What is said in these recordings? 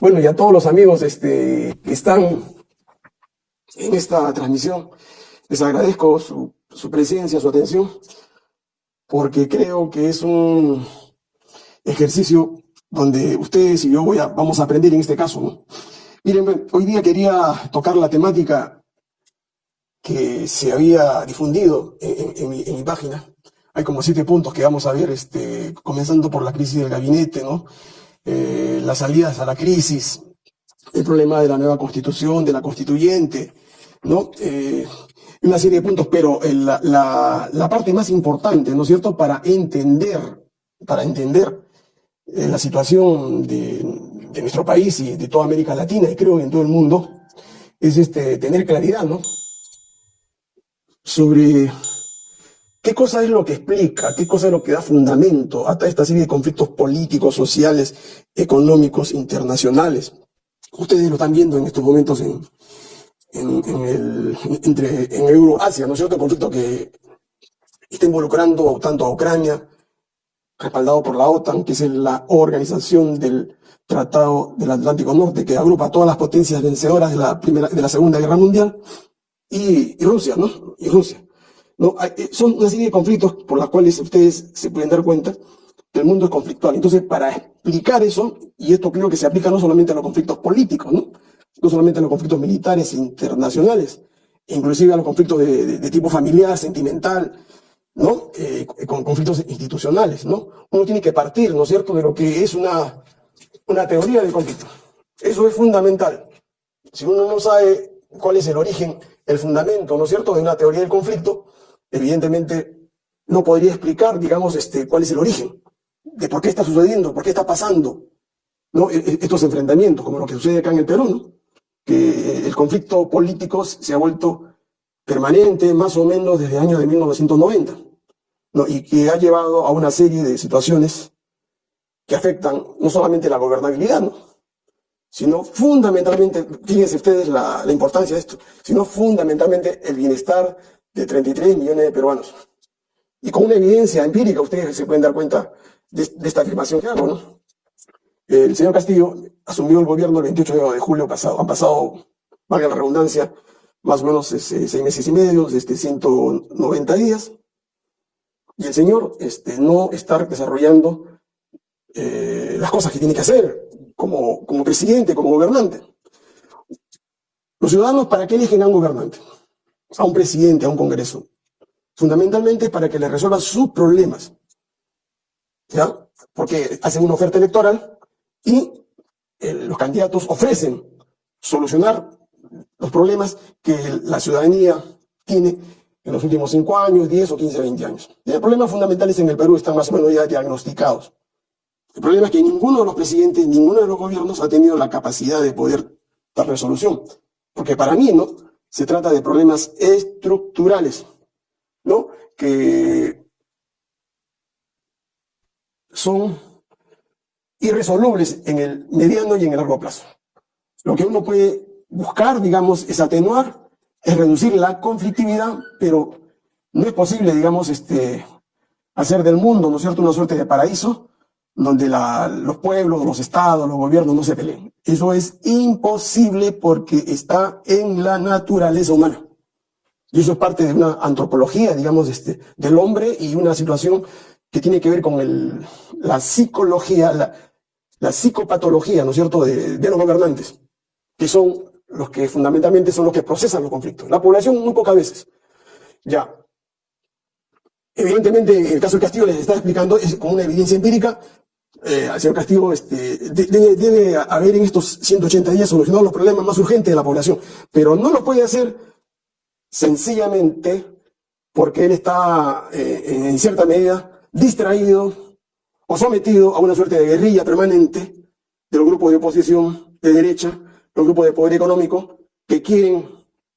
Bueno, y a todos los amigos este, que están en esta transmisión, les agradezco su, su presencia, su atención, porque creo que es un ejercicio donde ustedes y yo voy a, vamos a aprender en este caso. Miren, hoy día quería tocar la temática que se había difundido en, en, mi, en, mi, página. Hay como siete puntos que vamos a ver, este, comenzando por la crisis del gabinete, ¿no? Eh, las salidas a la crisis, el problema de la nueva constitución, de la constituyente, ¿no? Eh, una serie de puntos, pero la, la, la, parte más importante, ¿no es cierto?, para entender, para entender eh, la situación de, de, nuestro país y de toda América Latina, y creo que en todo el mundo, es este, tener claridad, ¿no?, sobre qué cosa es lo que explica, qué cosa es lo que da fundamento a esta serie de conflictos políticos, sociales, económicos, internacionales. Ustedes lo están viendo en estos momentos en, en, en el, entre, en Euroasia, ¿no es cierto? Conflicto que está involucrando tanto a Ucrania, respaldado por la OTAN, que es la organización del Tratado del Atlántico Norte, que agrupa a todas las potencias vencedoras de la, primera, de la Segunda Guerra Mundial, y, y Rusia, ¿no? Y Rusia. ¿No? Eh, son una serie de conflictos por los cuales ustedes se pueden dar cuenta que el mundo es conflictual. Entonces, para explicar eso, y esto creo que se aplica no solamente a los conflictos políticos, ¿no? no solamente a los conflictos militares internacionales, inclusive a los conflictos de, de, de tipo familiar, sentimental, ¿no? Eh, con conflictos institucionales, ¿no? Uno tiene que partir, ¿no es cierto?, de lo que es una, una teoría del conflicto. Eso es fundamental. Si uno no sabe cuál es el origen, el fundamento, ¿no es cierto?, de una teoría del conflicto, evidentemente no podría explicar, digamos, este, cuál es el origen, de por qué está sucediendo, por qué está pasando. E, e, estos enfrentamientos, como lo que sucede acá en el Perú, ¿no? que el conflicto político se ha vuelto permanente más o menos desde el año de 1990, ¿no? y que ha llevado a una serie de situaciones que afectan no solamente la gobernabilidad, ¿no? sino fundamentalmente, fíjense ustedes la importancia de esto, sino fundamentalmente el bienestar de 33 millones de peruanos. Y con una evidencia empírica, ustedes se pueden dar cuenta de, esta afirmación que hago, ¿no? El señor Castillo asumió el gobierno el 28 de julio pasado. Han pasado, valga la redundancia, más o menos este, seis meses y medio, este, 190 días. Y el señor este, no está desarrollando eh, las cosas que tiene que hacer como, como presidente, como gobernante. Los ciudadanos, ¿para qué eligen a un gobernante? A un presidente, a un congreso. Fundamentalmente para que le resuelva sus problemas. ¿Ya? Porque hacen una oferta electoral y eh, los candidatos ofrecen solucionar los problemas que la ciudadanía tiene en los últimos 5 años, 10 o 15, 20 años. Y los problemas fundamentales en el Perú están más o menos ya diagnosticados. El problema es que ninguno de los presidentes, ninguno de los gobiernos ha tenido la capacidad de poder dar resolución. Porque para mí, ¿no? Se trata de problemas estructurales, ¿no? Que son irresolubles en el mediano y en el largo plazo. Lo que uno puede buscar, digamos, es atenuar, es reducir la conflictividad, pero no es posible, digamos, este, hacer del mundo, ¿no es cierto?, una suerte de paraíso donde los pueblos, los estados, los gobiernos no se peleen. Eso es imposible porque está en la naturaleza humana. Y eso es parte de una antropología, digamos, este, del hombre y una situación que tiene que ver con el, la psicología, la, psicopatología, ¿no es cierto?, de, de, los gobernantes, que son los que fundamentalmente son los que procesan los conflictos. La población muy pocas veces. Ya. Evidentemente, el caso del Castillo les está explicando, es como una evidencia empírica, eh, señor Castillo este, debe, debe, haber en estos 180 días solucionado los problemas más urgentes de la población, pero no lo puede hacer sencillamente porque él está eh, en cierta medida distraído o sometido a una suerte de guerrilla permanente de los grupos de oposición de derecha, los grupos de poder económico, que quieren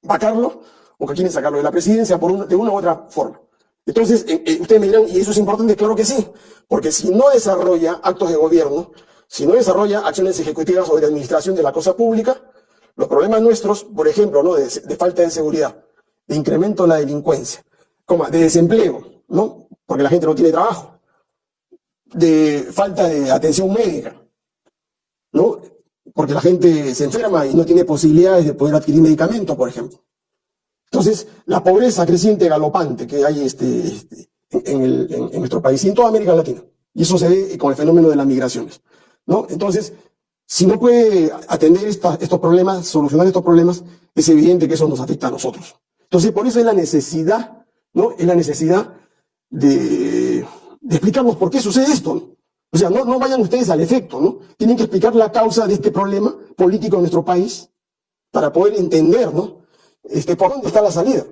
vacarlo o que quieren sacarlo de la presidencia por una, de una u otra forma. Entonces, eh, eh, ustedes me dirán, ¿y eso es importante? Claro que sí, porque si no desarrolla actos de gobierno, si no desarrolla acciones ejecutivas o de administración de la cosa pública, los problemas nuestros, por ejemplo, ¿no? de, de falta de seguridad, de incremento de la delincuencia, de desempleo, ¿no? porque la gente no tiene trabajo, de falta de atención médica, ¿no? porque la gente se enferma y no tiene posibilidades de poder adquirir medicamentos, por ejemplo. Entonces, la pobreza creciente galopante que hay este, este en, el, en, nuestro país y en toda América Latina. Y eso se ve con el fenómeno de las migraciones. ¿no? Entonces, si no puede atender estos problemas, solucionar estos problemas, es evidente que eso nos afecta a nosotros. Entonces, por eso es la necesidad, ¿no? Es la necesidad de, de explicarnos por qué sucede esto. O sea, no, no vayan ustedes al efecto, ¿no? Tienen que explicar la causa de este problema político en nuestro país para poder entender, ¿no? Este, por dónde está la salida.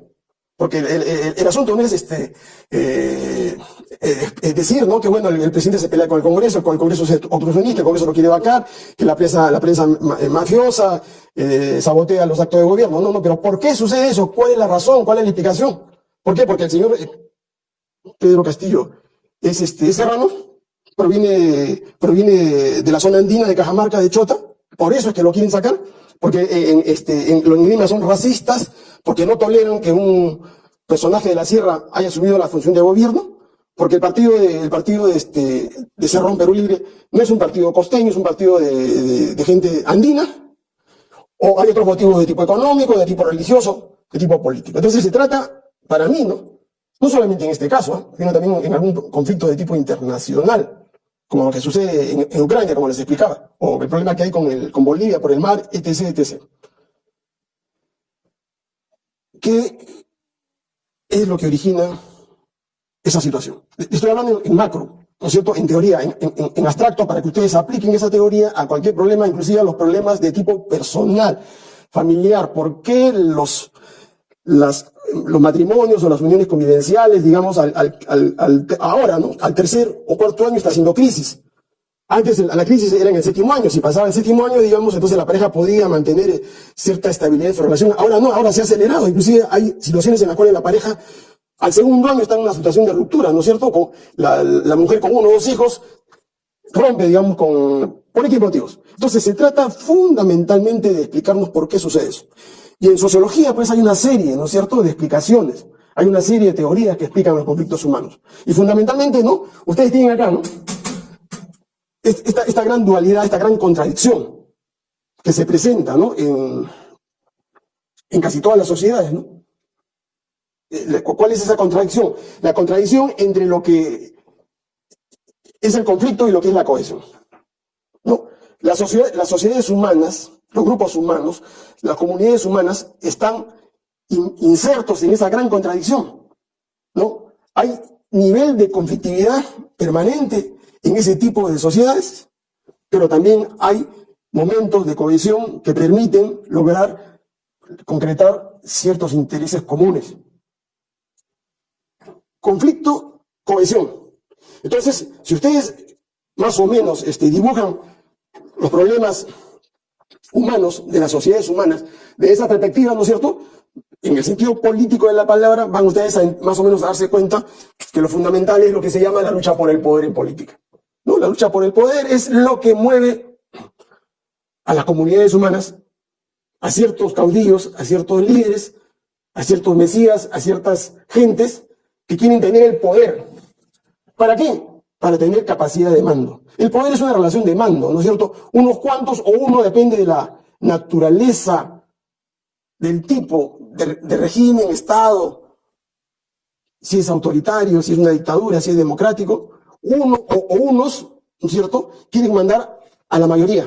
Porque el, asunto no es este, eh, eh, decir, ¿no? Que bueno, el, presidente se pelea con el Congreso, con el Congreso es obstruccionista, el Congreso lo quiere vacar, que la prensa, la prensa eh, mafiosa sabotea los actos de gobierno. No, no, pero ¿por qué sucede eso? ¿Cuál es la razón? ¿Cuál es la explicación? ¿Por qué? Porque el señor Pedro Castillo es este, serrano, proviene, proviene de la zona andina de Cajamarca, de Chota, por eso es que lo quieren sacar, porque en, este, en, los indígenas son racistas, porque no toleran que un personaje de la sierra haya subido a la función de gobierno, porque el partido de, el partido de, este, de Cerrón Perú Libre no es un partido costeño, es un partido de, de gente andina, o hay otros motivos de tipo económico, de tipo religioso, de tipo político. Entonces se trata, para mí, ¿no? No solamente en este caso, ¿eh? sino también en algún conflicto de tipo internacional como lo que sucede en, Ucrania, como les explicaba, o el problema que hay con, Bolivia por el mar, etc., etc. ¿Qué es lo que origina esa situación? Estoy hablando en, macro, ¿no es cierto? En teoría, en, abstracto, para que ustedes apliquen esa teoría a cualquier problema, inclusive a los problemas de tipo personal, familiar. ¿Por qué los, las los matrimonios o las uniones convivenciales, digamos, al, ahora, ¿no? Al tercer o cuarto año está haciendo crisis. Antes la crisis era en el séptimo año, si pasaba el séptimo año, digamos, entonces la pareja podía mantener cierta estabilidad en su relación. Ahora no, ahora se ha acelerado, inclusive hay situaciones en las cuales la pareja al segundo año está en una situación de ruptura, ¿no es cierto? Con la, la mujer con uno o dos hijos rompe, digamos, con, por X motivos. Entonces se trata fundamentalmente de explicarnos por qué sucede eso. Y en sociología, pues hay una serie, ¿no es cierto?, de explicaciones. Hay una serie de teorías que explican los conflictos humanos. Y fundamentalmente, ¿no? Ustedes tienen acá, ¿no? Esta, gran dualidad, esta gran contradicción que se presenta, ¿no? En, en casi todas las sociedades, ¿no? Eh, ¿Cuál es esa contradicción? La contradicción entre lo que es el conflicto y lo que es la cohesión. ¿No? La sociedad, las sociedades humanas los grupos humanos, las comunidades humanas están insertos en esa gran contradicción. ¿no? Hay nivel de conflictividad permanente en ese tipo de sociedades, pero también hay momentos de cohesión que permiten lograr concretar ciertos intereses comunes. Conflicto, cohesión. Entonces, si ustedes más o menos este, dibujan los problemas humanos, de las sociedades humanas, de esa perspectiva, ¿no es cierto? En el sentido político de la palabra, van ustedes a más o menos a darse cuenta que lo fundamental es lo que se llama la lucha por el poder en política. ¿no? La lucha por el poder es lo que mueve a las comunidades humanas, a ciertos caudillos, a ciertos líderes, a ciertos mesías, a ciertas gentes que quieren tener el poder. ¿Para qué? Para tener capacidad de mando. El poder es una relación de mando, ¿no es cierto? Unos cuantos o uno depende de la naturaleza del tipo de, régimen, Estado, si es autoritario, si es una dictadura, si es democrático. Uno o, unos, ¿no es cierto?, quieren mandar a la mayoría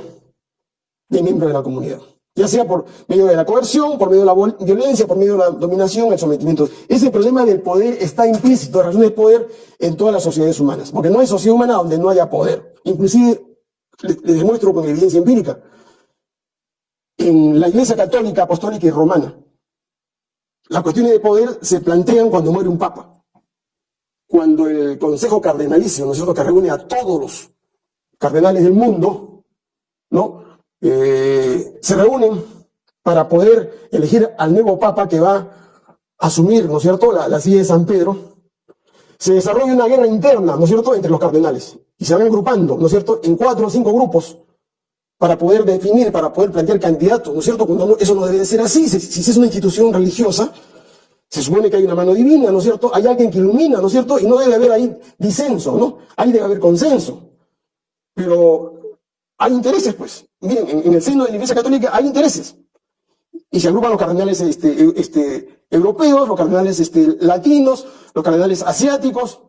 de miembros de la comunidad ya sea por medio de la coerción, por medio de la violencia, por medio de la dominación, el sometimiento. Ese problema del poder está implícito, la razón del poder en todas las sociedades humanas, porque no hay sociedad humana donde no haya poder. Inclusive, les demuestro con evidencia empírica, en la Iglesia Católica, Apostólica y Romana, las cuestiones de poder se plantean cuando muere un papa. Cuando el Consejo Cardenalicio, ¿no es cierto?, que reúne a todos los cardenales del mundo, ¿no?, eh, se reúnen para poder elegir al nuevo papa que va a asumir, ¿no es cierto?, la, silla de San Pedro, se desarrolla una guerra interna, ¿no es cierto?, entre los cardenales. Y se van agrupando, ¿no es cierto?, en cuatro o cinco grupos para poder definir, para poder plantear candidatos, ¿no es cierto? Cuando eso no debe de ser así. Si, es una institución religiosa, se supone que hay una mano divina, ¿no es cierto? Hay alguien que ilumina, ¿no es cierto? Y no debe haber ahí disenso, ¿no? Ahí debe haber consenso. Pero hay intereses, pues. Miren, en, en el seno de la Iglesia Católica hay intereses. Y se agrupan los cardenales este, este, europeos, los cardenales este, latinos, los cardenales asiáticos,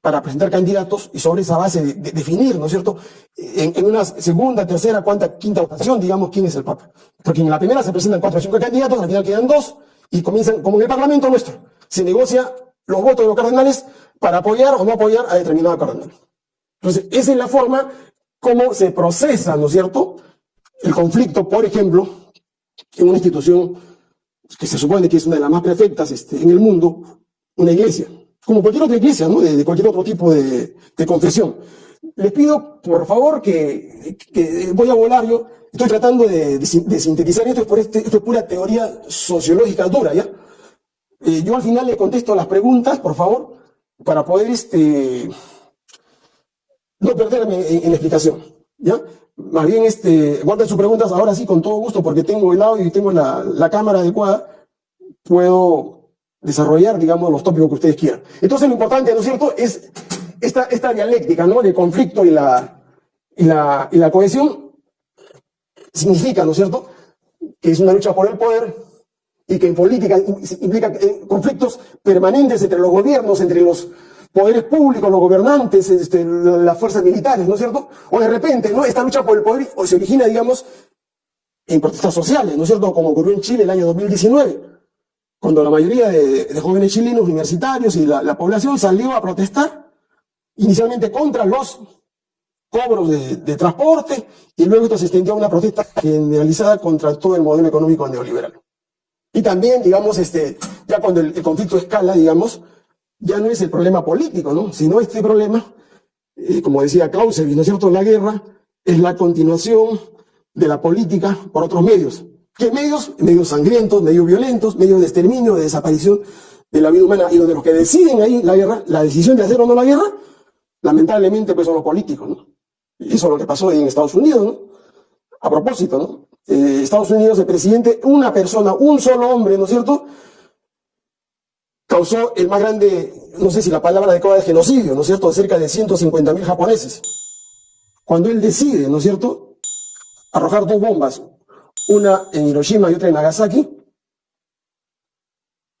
para presentar candidatos y sobre esa base de, de definir, ¿no es cierto?, en, en, una segunda, tercera, cuarta, quinta votación, digamos, quién es el Papa. Porque en la primera se presentan cuatro o cinco candidatos, al final quedan dos, y comienzan, como en el Parlamento nuestro, se negocia los votos de los cardenales para apoyar o no apoyar a determinado cardenal. Entonces, esa es la forma como se procesa, ¿no es cierto?, el conflicto, por ejemplo, en una institución que se supone que es una de las más perfectas este, en el mundo, una iglesia como cualquier otra iglesia, ¿no? de, cualquier otro tipo de, confesión. Les pido, por favor, que, que, voy a volar yo. Estoy tratando de, de sintetizar esto, es, este, esto es pura teoría sociológica dura, ¿ya? Eh, yo al final le contesto las preguntas, por favor, para poder este, no perderme en, en la explicación, ¿ya? Más bien, este, guarden sus preguntas ahora sí, con todo gusto, porque tengo el audio y tengo la, la cámara adecuada. Puedo desarrollar, digamos, los tópicos que ustedes quieran. Entonces lo importante, ¿no es cierto?, es esta, esta dialéctica, ¿no?, de conflicto y la, y la, y la cohesión significa, ¿no es cierto?, que es una lucha por el poder y que en política implica conflictos permanentes entre los gobiernos, entre los poderes públicos, los gobernantes, este, las fuerzas militares, ¿no es cierto? O de repente, ¿no? Esta lucha por el poder o se origina, digamos, en protestas sociales, ¿no es cierto? Como ocurrió en Chile el año 2019 cuando la mayoría de, jóvenes chilenos universitarios y la, la, población salió a protestar, inicialmente contra los cobros de, transporte, y luego esto se extendió a una protesta generalizada contra todo el modelo económico neoliberal. Y también, digamos, este, ya cuando el, el conflicto escala, digamos, ya no es el problema político, ¿no? Sino este problema, eh, como decía Clausewitz, ¿no es cierto?, la guerra es la continuación de la política por otros medios. ¿Qué medios? Medios sangrientos, medios violentos, medios de exterminio, de desaparición de la vida humana, y donde los que deciden ahí la guerra, la decisión de hacer o no la guerra, lamentablemente pues son los políticos, ¿no? Y eso es lo que pasó en Estados Unidos, ¿no? A propósito, ¿no? Eh, Estados Unidos, el presidente, una persona, un solo hombre, ¿no es cierto? Causó el más grande, no sé si la palabra adecuada es genocidio, ¿no es cierto?, de cerca de 150 mil japoneses. Cuando él decide, ¿no es cierto?, arrojar dos bombas, una en Hiroshima y otra en Nagasaki,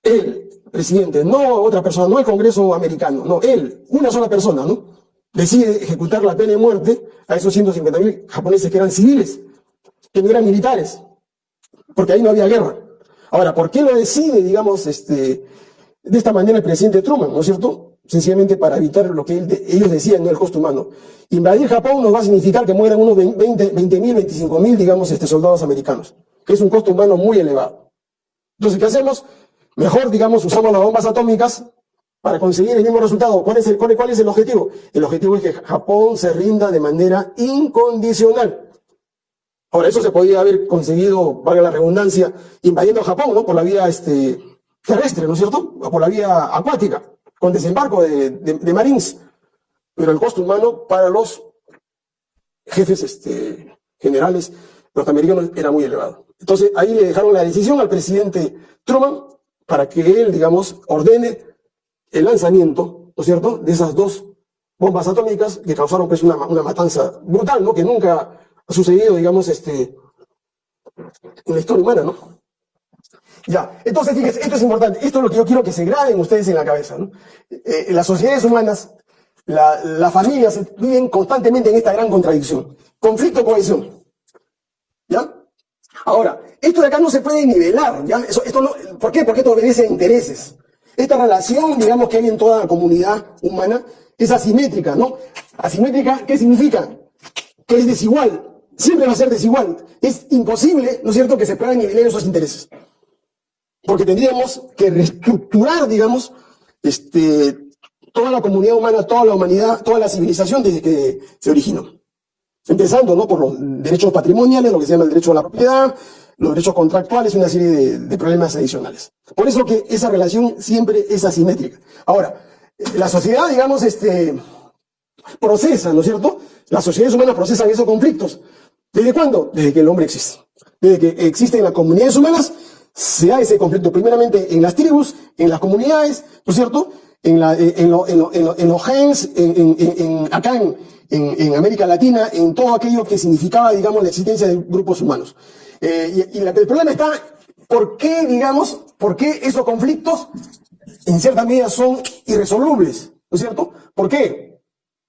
el presidente, no otra persona, no el Congreso americano, no, él, una sola persona, ¿no? Decide ejecutar la pena de muerte a esos 150.000 japoneses que eran civiles, que no eran militares, porque ahí no había guerra. Ahora, ¿por qué lo decide, digamos, este, de esta manera el presidente Truman, ¿no es cierto? Sencillamente para evitar lo que ellos decían, no el costo humano. Invadir Japón nos va a significar que mueran unos 20 mil, 25 mil, digamos, este, soldados americanos, que es un costo humano muy elevado. Entonces, ¿qué hacemos? Mejor, digamos, usamos las bombas atómicas para conseguir el mismo resultado. ¿Cuál es el, cuál, cuál es el objetivo? El objetivo es que Japón se rinda de manera incondicional. Ahora, eso se podría haber conseguido, valga la redundancia, invadiendo Japón, ¿no? Por la vía este, terrestre, ¿no es cierto? O por la vía acuática con desembarco de, Marines, pero el costo humano para los jefes este, generales norteamericanos era muy elevado. Entonces ahí le dejaron la decisión al presidente Truman para que él, digamos, ordene el lanzamiento, ¿no es cierto?, de esas dos bombas atómicas que causaron pues una, una matanza brutal, ¿no?, que nunca ha sucedido, digamos, este, en la historia humana, ¿no? Ya, entonces fíjense, esto es importante, esto es lo que yo quiero que se graben ustedes en la cabeza. ¿no? Eh, las sociedades humanas, la, las familias viven constantemente en esta gran contradicción. Conflicto, cohesión. ¿Ya? Ahora, esto de acá no se puede nivelar, ¿ya? Esto no, ¿Por qué? Porque esto obedece a intereses. Esta relación, digamos, que hay en toda la comunidad humana es asimétrica, ¿no? Asimétrica, ¿qué significa? Que es desigual. Siempre va a ser desigual. Es imposible, ¿no es cierto?, que se puedan nivelar esos intereses porque tendríamos que reestructurar, digamos, este, toda la comunidad humana, toda la humanidad, toda la civilización desde que se originó. Empezando ¿no? por los derechos patrimoniales, lo que se llama el derecho a la propiedad, los derechos contractuales una serie de, de problemas adicionales. Por eso que esa relación siempre es asimétrica. Ahora, la sociedad, digamos, este, procesa, ¿no es cierto? Las sociedades humanas procesan esos conflictos. ¿Desde cuándo? Desde que el hombre existe. Desde que existen las comunidades humanas, se da ese conflicto primeramente en las tribus, en las comunidades, ¿no es cierto? En, la, en, lo, en, lo, en, los gens, en, acá en, América Latina, en todo aquello que significaba, digamos, la existencia de grupos humanos. Eh, y, el problema está, ¿por qué, digamos, por qué esos conflictos en cierta medida son irresolubles? ¿No es cierto? ¿Por qué?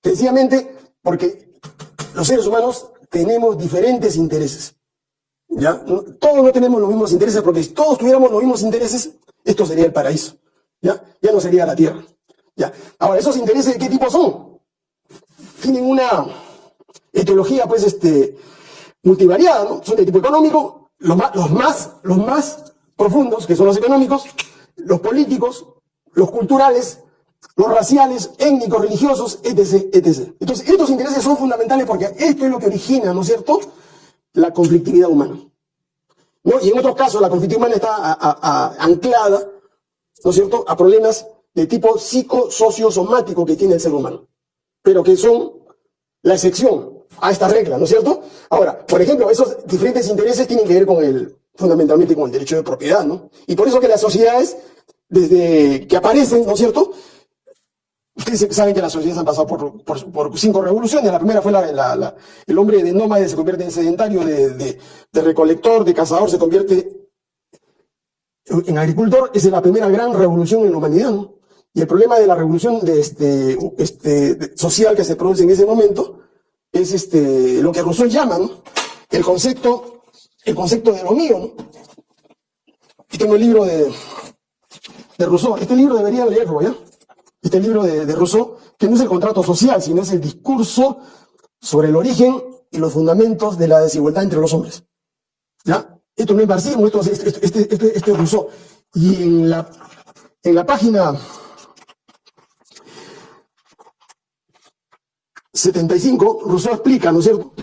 Sencillamente porque los seres humanos tenemos diferentes intereses. ¿Ya? Todos no tenemos los mismos intereses, porque si todos tuviéramos los mismos intereses, esto sería el paraíso. ¿Ya? Ya no sería la tierra. ¿Ya? Ahora, ¿esos intereses de qué tipo son? Tienen una etiología, pues, este, multivariada, ¿no? Son de tipo económico, los más, los más, los más profundos, que son los económicos, los políticos, los culturales, los raciales, étnicos, religiosos, etc., etc. Entonces, estos intereses son fundamentales porque esto es lo que origina, ¿no es cierto?, la conflictividad humana. ¿No? Y en otros casos, la conflictividad humana está anclada, ¿no es cierto?, a problemas de tipo psicosociosomático que tiene el ser humano, pero que son la excepción a esta regla, ¿no es cierto? Ahora, por ejemplo, esos diferentes intereses tienen que ver con el, fundamentalmente con el derecho de propiedad, ¿no? Y por eso que las sociedades, desde que aparecen, ¿no es cierto?, Ustedes saben que las sociedades han pasado por, cinco revoluciones. La primera fue el hombre de nómade se convierte en sedentario, de, recolector, de cazador, se convierte en agricultor. Esa es la primera gran revolución en la humanidad. Y el problema de la revolución este, este, social que se produce en ese momento es este, lo que Rousseau llama el, concepto, el concepto de lo mío. ¿no? Tengo el libro de, de Rousseau. Este libro deberían leerlo, ¿ya? Este libro de, Rousseau, que no es el contrato social, sino es el discurso sobre el origen y los fundamentos de la desigualdad entre los hombres. ¿Ya? Esto no es marxismo, esto, este, este, es Rousseau. Y en la, en la página 75, Rousseau explica, ¿no es cierto?,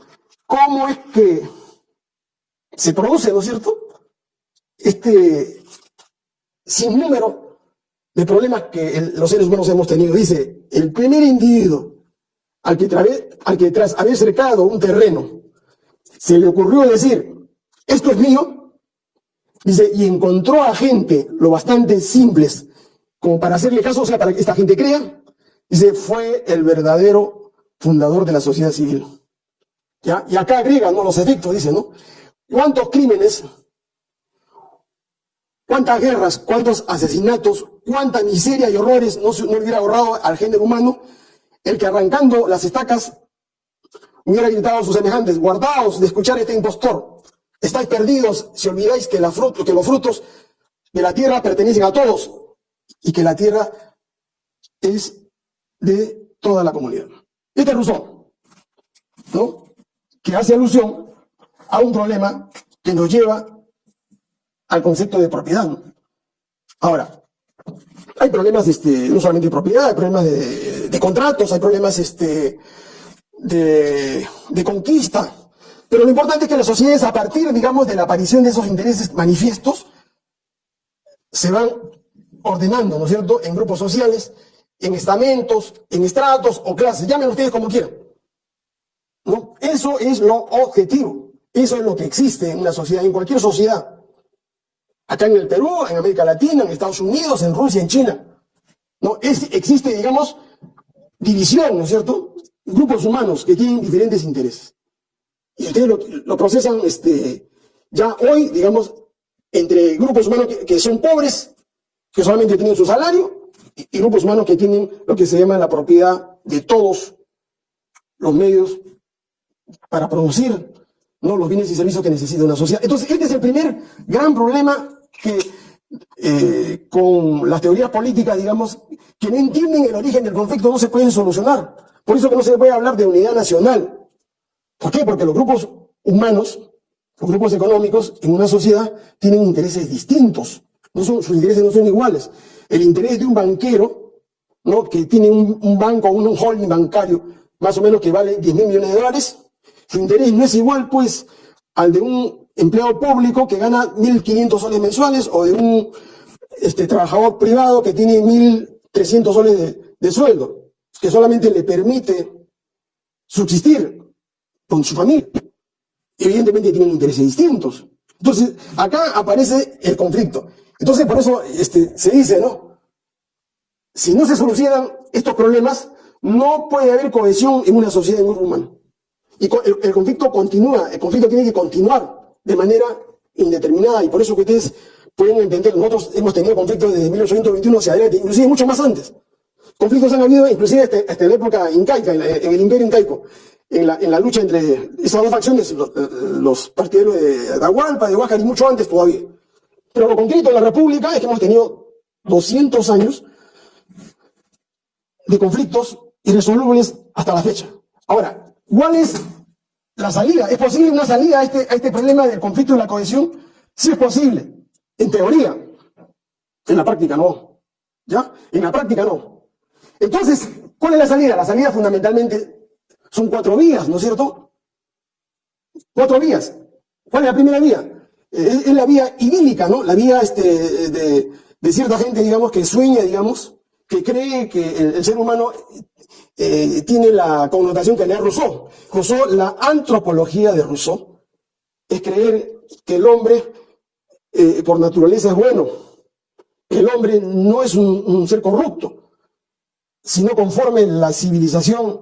cómo es que se produce, ¿no es cierto?, este sinnúmero de problemas que los seres humanos hemos tenido. Dice, el primer individuo al que, tras haber cercado un terreno se le ocurrió decir, esto es mío, dice, y encontró a gente lo bastante simples como para hacerle caso, o sea, para que esta gente crea, dice, fue el verdadero fundador de la sociedad civil. ¿Ya? Y acá agrega, ¿no? Los efectos, dice, ¿no? ¿Cuántos crímenes cuántas guerras, cuántos asesinatos, cuánta miseria y horrores no, se, no hubiera ahorrado al género humano el que arrancando las estacas hubiera gritado a sus semejantes, guardaos de escuchar este impostor, estáis perdidos si olvidáis que, la que los frutos de la tierra pertenecen a todos y que la tierra es de toda la comunidad. Este es Rousseau, ¿no? que hace alusión a un problema que nos lleva al concepto de propiedad. Ahora, hay problemas este, no solamente de propiedad, hay problemas de, contratos, hay problemas este, de, conquista. Pero lo importante es que las sociedades, a partir, digamos, de la aparición de esos intereses manifiestos, se van ordenando, ¿no es cierto?, en grupos sociales, en estamentos, en estratos o clases, llamen ustedes como quieran. ¿No? Eso es lo objetivo, eso es lo que existe en una sociedad, en cualquier sociedad acá en el Perú, en América Latina, en Estados Unidos, en Rusia, en China. ¿no? existe, digamos, división, ¿no es cierto? Grupos humanos que tienen diferentes intereses. Y ustedes lo, procesan este, ya hoy, digamos, entre grupos humanos que, son pobres, que solamente tienen su salario, y, y, grupos humanos que tienen lo que se llama la propiedad de todos los medios para producir ¿no? los bienes y servicios que necesita una sociedad. Entonces, este es el primer gran problema que eh, con las teorías políticas, digamos, que no entienden el origen del conflicto no se pueden solucionar. Por eso que no se puede hablar de unidad nacional. ¿Por qué? Porque los grupos humanos, los grupos económicos en una sociedad tienen intereses distintos. No son, sus intereses no son iguales. El interés de un banquero, ¿no? que tiene un, un banco, un holding bancario, más o menos que vale 10 mil millones de dólares, su interés no es igual, pues, al de un empleado público que gana 1.500 soles mensuales o de un este, trabajador privado que tiene 1.300 soles de, sueldo, que solamente le permite subsistir con su familia. Evidentemente tienen intereses distintos. Entonces, acá aparece el conflicto. Entonces, por eso este, se dice, ¿no? Si no se solucionan estos problemas, no puede haber cohesión en una sociedad en grupo humano. Y el conflicto continúa, el conflicto tiene que continuar de manera indeterminada y por eso que ustedes pueden entender, nosotros hemos tenido conflictos desde 1821 hacia adelante, inclusive mucho más antes. Conflictos han habido inclusive hasta, hasta la época incaica, en, el imperio incaico, en la, en la lucha entre esas dos facciones, los, los partidarios de Atahualpa, de Huáscar y mucho antes todavía. Pero lo concreto de la República es que hemos tenido 200 años de conflictos irresolubles hasta la fecha. Ahora, ¿cuál es la salida? ¿Es posible una salida a este, a este problema del conflicto y la cohesión? Sí es posible, en teoría. En la práctica no. ¿Ya? En la práctica no. Entonces, ¿cuál es la salida? La salida fundamentalmente son cuatro vías, ¿no es cierto? Cuatro vías. ¿Cuál es la primera vía? Es, es la vía idílica, ¿no? La vía este, de, de, cierta gente, digamos, que sueña, digamos, que cree que el ser humano eh, tiene la connotación que le Rousseau. Rousseau, la antropología de Rousseau, es creer que el hombre eh, por naturaleza es bueno, que el hombre no es un, un ser corrupto, sino conforme la civilización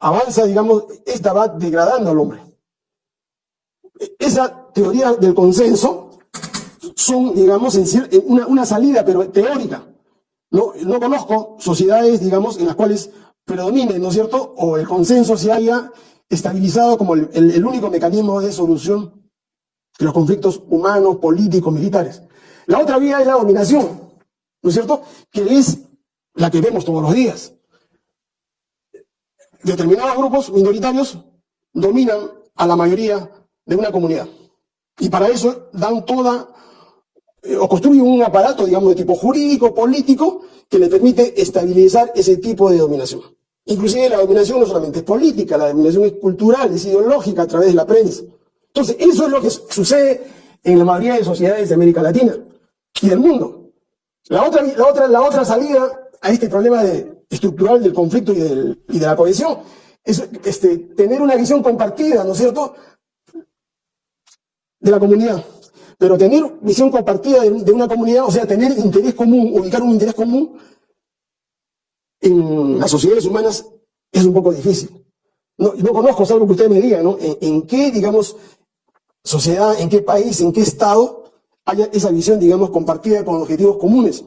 avanza, digamos, esta va degradando al hombre. Esa teoría del consenso son, digamos, en una, una salida, pero teórica. No, no conozco sociedades, digamos, en las cuales predomine, ¿no es cierto? O el consenso se haya estabilizado como el, el, único mecanismo de solución de los conflictos humanos, políticos, militares. La otra vía es la dominación, ¿no es cierto? Que es la que vemos todos los días. Determinados grupos minoritarios dominan a la mayoría de una comunidad. Y para eso dan toda, o construyen un aparato, digamos, de tipo jurídico, político, que le permite estabilizar ese tipo de dominación. Inclusive la dominación no solamente es política, la dominación es cultural, es ideológica a través de la prensa. Entonces, eso es lo que sucede en la mayoría de sociedades de América Latina y del mundo. La otra, la otra, la otra salida a este problema de, estructural del conflicto y de la cohesión es este, tener una visión compartida, ¿no es cierto?, de la comunidad. Pero tener visión compartida de, una comunidad, o sea, tener interés común, ubicar un interés común en las sociedades humanas es un poco difícil. No, no conozco, salvo que usted me diga, ¿no? En, qué, digamos, sociedad, en qué país, en qué estado haya esa visión, digamos, compartida con objetivos comunes.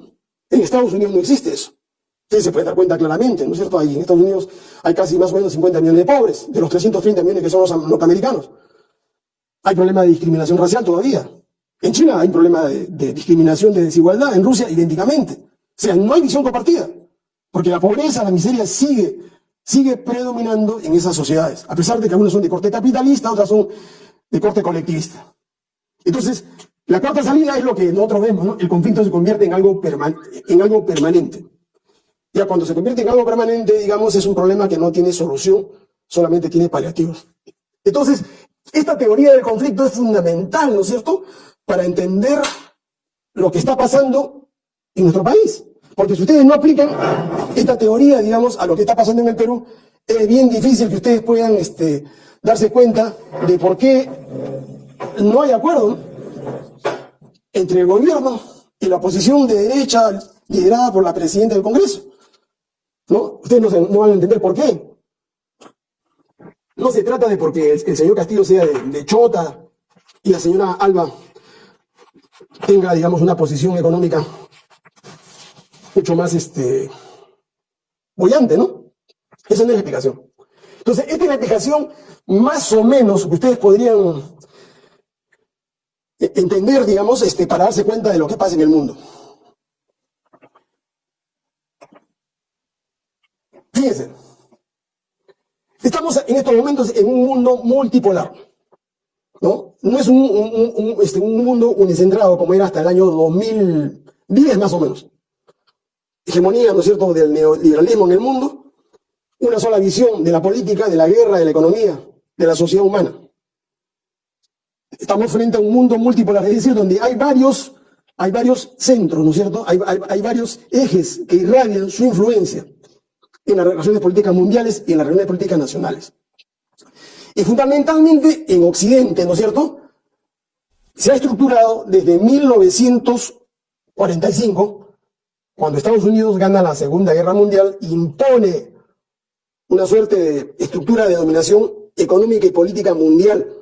En Estados Unidos no existe eso. Ustedes se pueden dar cuenta claramente, ¿no es cierto? Ahí en Estados Unidos hay casi más o menos 50 millones de pobres, de los 330 millones que son los norteamericanos. Hay problema de discriminación racial todavía. En China hay problema de, de discriminación, de desigualdad. En Rusia, idénticamente. O sea, no hay visión compartida. Porque la pobreza, la miseria sigue, sigue predominando en esas sociedades. A pesar de que algunas son de corte capitalista, otras son de corte colectivista. Entonces, la cuarta salida es lo que nosotros vemos, ¿no? El conflicto se convierte en algo, en algo permanente. Ya cuando se convierte en algo permanente, digamos, es un problema que no tiene solución, solamente tiene paliativos. Entonces, esta teoría del conflicto es fundamental, ¿no es cierto?, para entender lo que está pasando en nuestro país. Porque si ustedes no aplican esta teoría, digamos, a lo que está pasando en el Perú, es bien difícil que ustedes puedan este, darse cuenta de por qué no hay acuerdo entre el gobierno y la oposición de derecha liderada por la presidenta del Congreso. ¿No? Ustedes no, van a entender por qué. No se trata de porque el, el señor Castillo sea de, de, Chota y la señora Alba tenga, digamos, una posición económica mucho más este, bollante, ¿no? Esa no es la explicación. Entonces, esta es la explicación más o menos que ustedes podrían entender, digamos, este, para darse cuenta de lo que pasa en el mundo. Fíjense, estamos en estos momentos en un mundo multipolar. ¿No? No es este, un mundo unicentrado como era hasta el año 2010 más o menos. Hegemonía, ¿no es cierto?, del neoliberalismo en el mundo, una sola visión de la política, de la guerra, de la economía, de la sociedad humana. Estamos frente a un mundo multipolar, es decir, donde hay varios, hay varios centros, ¿no es cierto? Hay, hay, hay varios ejes que irradian su influencia en las relaciones políticas mundiales y en las relaciones políticas nacionales. Y fundamentalmente en Occidente, ¿no es cierto? Se ha estructurado desde 1945, cuando Estados Unidos gana la Segunda Guerra Mundial, impone una suerte de estructura de dominación económica y política mundial.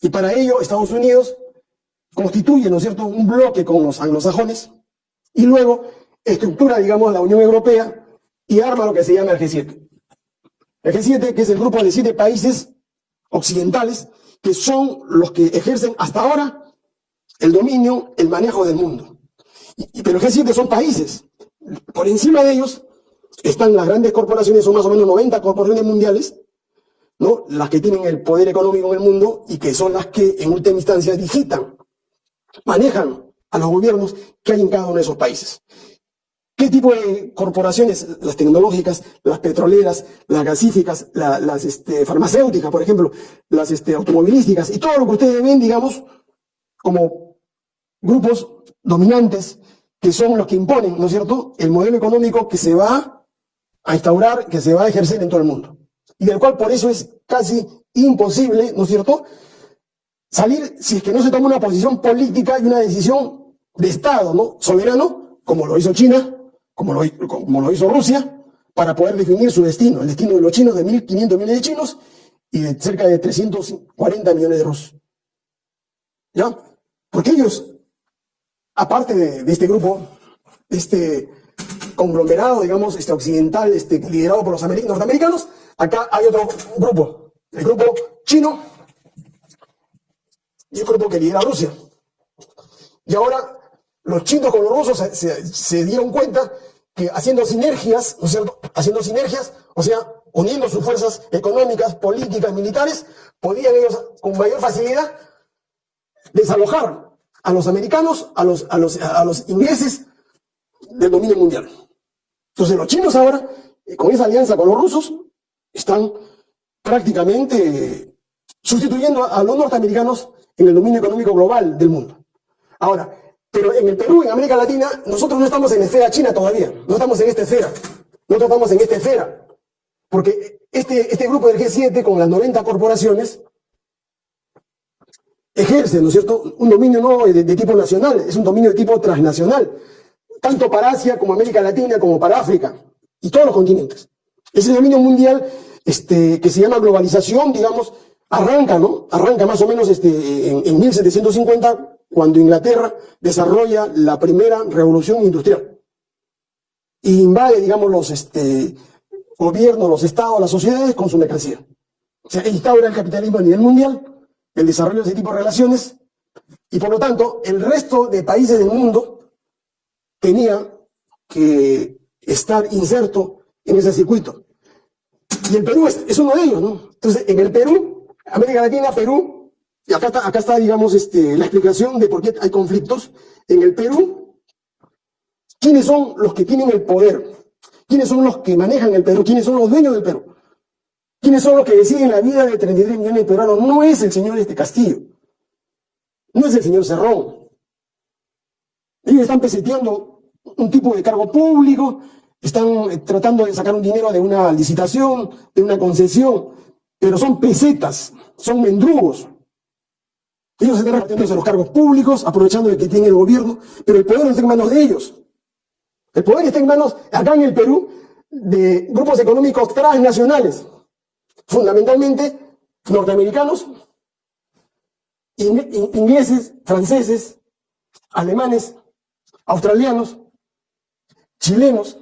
Y para ello Estados Unidos constituye, ¿no es cierto?, un bloque con los anglosajones y luego estructura, digamos, la Unión Europea y arma lo que se llama el G7. El G7, que es el grupo de siete países occidentales, que son los que ejercen hasta ahora el dominio, el manejo del mundo. Y, pero el G7 son países. Por encima de ellos están las grandes corporaciones, son más o menos 90 corporaciones mundiales, ¿no? las que tienen el poder económico en el mundo y que son las que en última instancia digitan, manejan a los gobiernos que hay en cada uno de esos países. ¿Qué tipo de corporaciones? Las tecnológicas, las petroleras, las gasíficas, las este, farmacéuticas, por ejemplo, las este, automovilísticas y todo lo que ustedes ven, digamos, como grupos dominantes que son los que imponen, ¿no es cierto?, el modelo económico que se va a instaurar, que se va a ejercer en todo el mundo. Y del cual por eso es casi imposible, ¿no es cierto?, salir si es que no se toma una posición política y una decisión de Estado, ¿no?, soberano, como lo hizo China, como lo, como lo hizo Rusia, para poder definir su destino, el destino de los chinos, de 1.500 millones de chinos y de cerca de 340 millones de rusos. ¿Ya? Porque ellos, aparte de, este grupo, este conglomerado, digamos, este occidental, este, liderado por los norteamericanos, acá hay otro grupo, el grupo chino y el grupo que lidera Rusia. Y ahora los chinos con los rusos se, dieron cuenta que haciendo sinergias, ¿no es cierto? Haciendo sinergias, o sea, uniendo sus fuerzas económicas, políticas, militares, podían ellos con mayor facilidad desalojar a los americanos, a los, a los, a los ingleses del dominio mundial. Entonces los chinos ahora, eh, con esa alianza con los rusos, están prácticamente sustituyendo a los norteamericanos en el dominio económico global del mundo. Ahora, pero en el Perú, en América Latina, nosotros no estamos en esfera china todavía, no estamos en esta esfera, no estamos en esta esfera, porque este, este grupo del G7 con las 90 corporaciones ejerce, ¿no es cierto?, un dominio no de, tipo nacional, es un dominio de tipo transnacional, tanto para Asia como América Latina, como para África, y todos los continentes. Ese dominio mundial, este, que se llama globalización, digamos, arranca, ¿no? Arranca más o menos este, en, en 1750, cuando Inglaterra desarrolla la primera revolución industrial. Y invade, digamos, los este, gobiernos, los estados, las sociedades con su mercancía. O sea, instaura el capitalismo a nivel mundial, el desarrollo de ese tipo de relaciones, y por lo tanto, el resto de países del mundo tenía que estar inserto en ese circuito. Y el Perú es, uno de ellos, ¿no? Entonces, en el Perú, América Latina, Perú, y acá está, acá está digamos, este, la explicación de por qué hay conflictos. En el Perú, ¿quiénes son los que tienen el poder? ¿Quiénes son los que manejan el Perú? ¿Quiénes son los dueños del Perú? ¿Quiénes son los que deciden la vida de 33 millones de peruanos? No es el señor este Castillo. No es el señor Cerrón. Ellos están peseteando un tipo de cargo público, están eh, tratando de sacar un dinero de una licitación, de una concesión, pero son pesetas, son mendrugos. Ellos están repartiéndose los cargos públicos, aprovechando de que tiene el gobierno, pero el poder no está en manos de ellos. El poder está en manos, acá en el Perú, de grupos económicos transnacionales fundamentalmente norteamericanos, ingleses, franceses, alemanes, australianos, chilenos,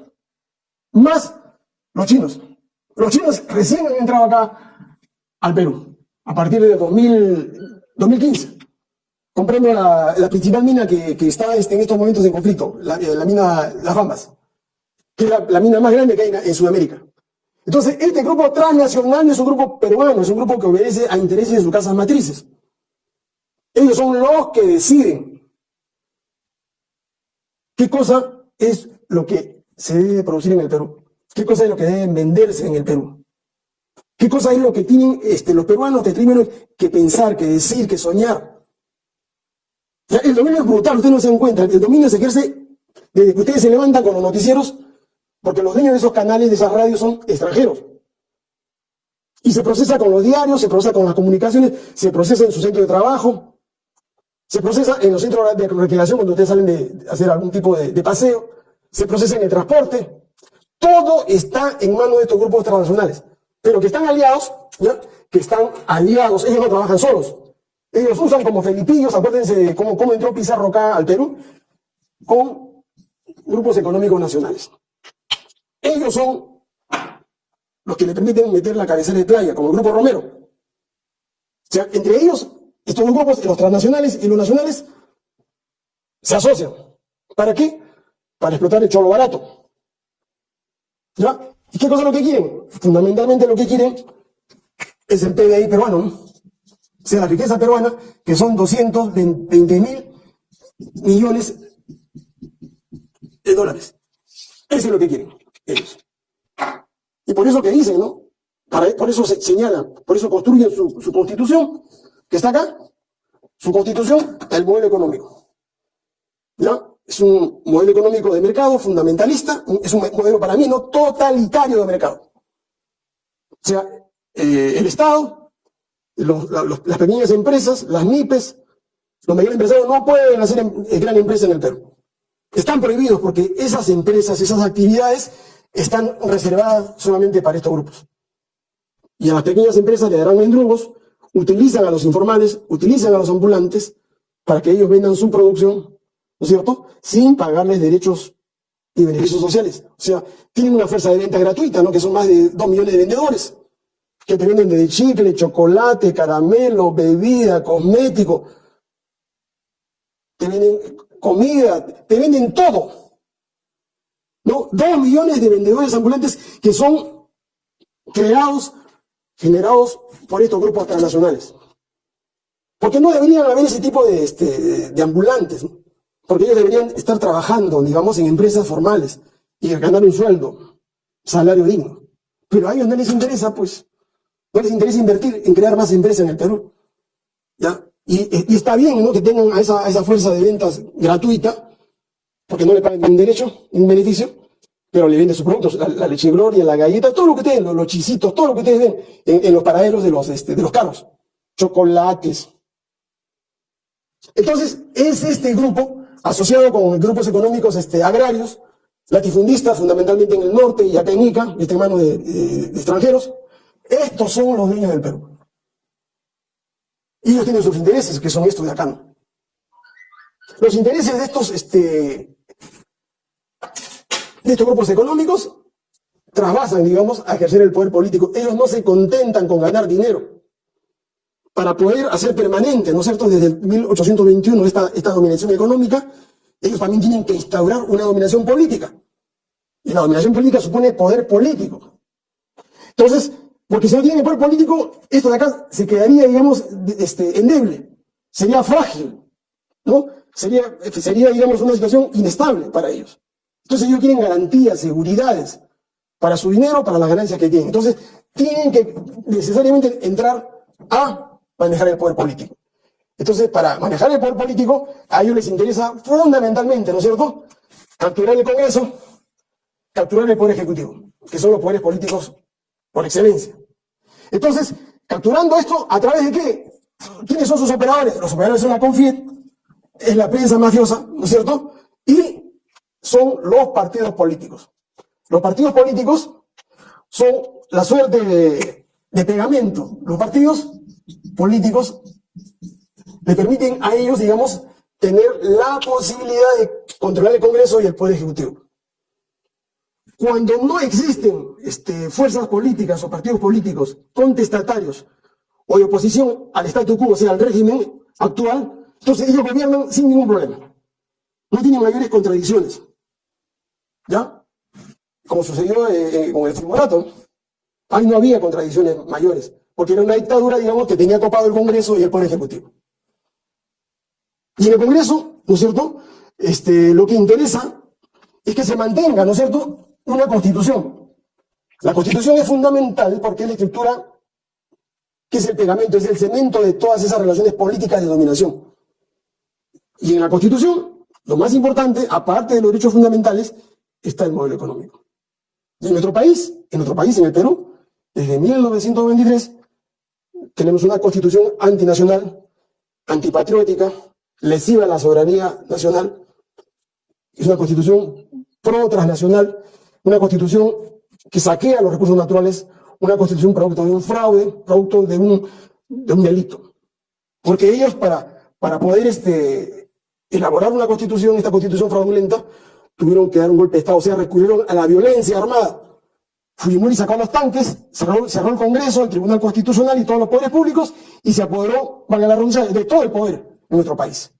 más los chinos. Los chinos recién han entrado acá al Perú, a partir de 2015, comprando la, principal mina que, está este, en estos momentos en conflicto, la, mina Las Bambas, que es la, mina más grande que hay en Sudamérica. Entonces, este grupo transnacional no es un grupo peruano, es un grupo que obedece a intereses de sus casas matrices. Ellos son los que deciden qué cosa es lo que se debe producir en el Perú, qué cosa es lo que debe venderse en el Perú, qué cosa es lo que tienen este, los peruanos de que pensar, que decir, que soñar. el dominio es brutal, ustedes no se dan cuenta, el dominio se ejerce desde que ustedes se levantan con los noticieros porque los dueños de esos canales, de esas radios, son extranjeros. Y se procesa con los diarios, se procesa con las comunicaciones, se procesa en su centro de trabajo, se procesa en los centros de recreación cuando ustedes salen de hacer algún tipo de, paseo, se procesa en el transporte. Todo está en manos de estos grupos transnacionales, pero que están aliados, ¿ya? que están aliados, ellos no trabajan solos. Ellos usan como felipillos, acuérdense de cómo, cómo entró Pizarro acá al Perú, con grupos económicos nacionales. Ellos son los que le permiten meter la cabecera de playa, como el Grupo Romero. O sea, entre ellos, estos grupos, los transnacionales y los nacionales, se asocian. ¿Para qué? Para explotar el cholo barato. ¿Ya? ¿Y qué cosa es lo que quieren? Fundamentalmente lo que quieren es el PBI peruano, o sea, la riqueza peruana, que son 220 mil millones de dólares. Eso es lo que quieren ellos. Y por eso que dicen, ¿no? por eso se señalan, por eso construyen su, su constitución, que está acá, su constitución, el modelo económico. ¿Ya? Es un modelo económico de mercado fundamentalista, es un modelo para mí no totalitario de mercado. O sea, eh, el Estado, las pequeñas empresas, las MIPES, los mayores empresarios no pueden hacer em, eh, gran empresa en el Perú. Están prohibidos porque esas empresas, esas actividades están reservadas solamente para estos grupos. Y a las pequeñas empresas le darán endrugos, utilizan a los informales, utilizan a los ambulantes para que ellos vendan su producción, ¿no es cierto?, sin pagarles derechos y beneficios sociales. O sea, tienen una fuerza de venta gratuita, ¿no?, que son más de dos millones de vendedores, que te venden de chicle, chocolate, caramelo, bebida, cosmético, te venden comida, te venden todo. ¿no? Dos millones de vendedores ambulantes que son creados, generados por estos grupos transnacionales. Porque no deberían haber ese tipo de, este, de ambulantes, porque ellos deberían estar trabajando, digamos, en empresas formales y ganar un sueldo, salario digno. Pero a ellos no les interesa, pues, no les interesa invertir en crear más empresas en el Perú. ¿Ya? Y, está bien, ¿no? Que tengan a esa, esa fuerza de ventas gratuita, porque no le pagan ningún derecho, ningún beneficio, pero le venden sus productos, la, leche gloria, la galleta, todo lo que ustedes, los, los chisitos, todo lo que ustedes ven en, los paraderos de los, este, de los carros, chocolates. Entonces, es este grupo, asociado con grupos económicos este, agrarios, latifundistas, fundamentalmente en el norte y acá en Ica, este en de, de extranjeros, estos son los dueños del Perú. Y ellos tienen sus intereses, que son estos de acá. Los intereses de estos, este, de estos grupos económicos trasvasan, digamos, a ejercer el poder político. Ellos no se contentan con ganar dinero para poder hacer permanente, ¿no es cierto?, desde el 1821 esta, esta dominación económica, ellos también tienen que instaurar una dominación política. Y la dominación política supone poder político. Entonces, porque si no tienen poder político, esto de acá se quedaría, digamos, este, endeble. Sería frágil, ¿no? Sería, sería, digamos, una situación inestable para ellos. Entonces ellos quieren garantías, seguridades para su dinero, para las ganancias que tienen. Entonces tienen que necesariamente entrar a manejar el poder político. Entonces, para manejar el poder político, a ellos les interesa fundamentalmente, ¿no es cierto?, capturar el Congreso, capturar el Poder Ejecutivo, que son los poderes políticos por excelencia. Entonces, capturando esto, ¿a través de qué? ¿Quiénes son sus operadores? Los operadores son la CONFIET, es la prensa mafiosa, ¿no es cierto? Y son los partidos políticos. Los partidos políticos son la suerte de, de pegamento. Los partidos políticos le permiten a ellos, digamos, tener la posibilidad de controlar el Congreso y el Poder Ejecutivo. Cuando no existen este, fuerzas políticas o partidos políticos contestatarios o de oposición al statu quo, o sea, al régimen actual, entonces ellos gobiernan sin ningún problema. No tienen mayores contradicciones. ¿Ya? Como sucedió eh, eh, con el tribunalato. Ahí no había contradicciones mayores, porque era una dictadura, digamos, que tenía topado el Congreso y el Poder Ejecutivo. Y en el Congreso, ¿no es cierto? Este, lo que interesa es que se mantenga, ¿no es cierto?, una constitución. La constitución es fundamental porque es la estructura que es el pegamento, es el cemento de todas esas relaciones políticas de dominación. Y en la constitución, lo más importante, aparte de los derechos fundamentales, está el modelo económico. Y en nuestro país, en nuestro país, en el Perú, desde 1923, tenemos una constitución antinacional, antipatriótica, lesiva a la soberanía nacional. Es una constitución pro-transnacional, una constitución que saquea los recursos naturales, una constitución producto de un fraude, producto de un, de un delito. Porque ellos para, para poder este, elaborar una constitución, esta constitución fraudulenta, tuvieron que dar un golpe de Estado, o sea, recurrieron a la violencia armada. Fujimori sacó los tanques, cerró, el Congreso, el Tribunal Constitucional y todos los poderes públicos y se apoderó, valga la redundancia, de todo el poder en nuestro país.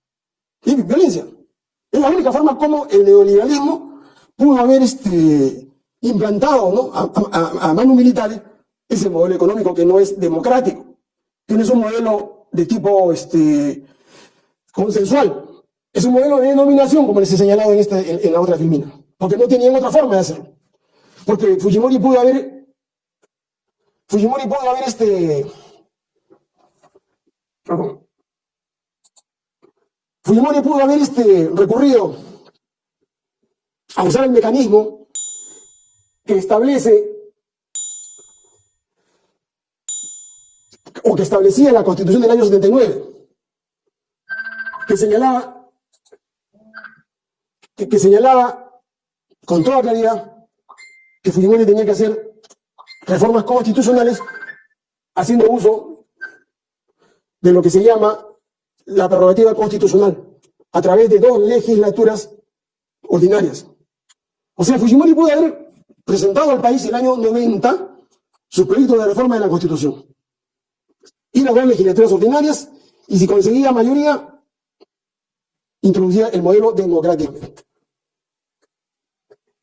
Y violencia. Es la única forma como el neoliberalismo pudo haber este, implantado a, a, a manos militares ese modelo económico que no es democrático, que no es un modelo de tipo este, consensual, es un modelo de denominación, como les he señalado en, esta, en, en la otra filmina, porque no tenían otra forma de hacerlo. Porque Fujimori pudo haber, Fujimori pudo haber este, Fujimori pudo haber este, recurrido a usar el mecanismo que establece o que establecía la Constitución del año 79, que señalaba que, que señalaba con toda claridad que Fujimori tenía que hacer reformas constitucionales haciendo uso de lo que se llama la prerrogativa constitucional a través de dos legislaturas ordinarias. O sea, Fujimori pudo haber presentado al país el año 90 su proyecto de reforma de la Constitución. Ir a dos legislaturas ordinarias y si conseguía mayoría, introducía el modelo democrático.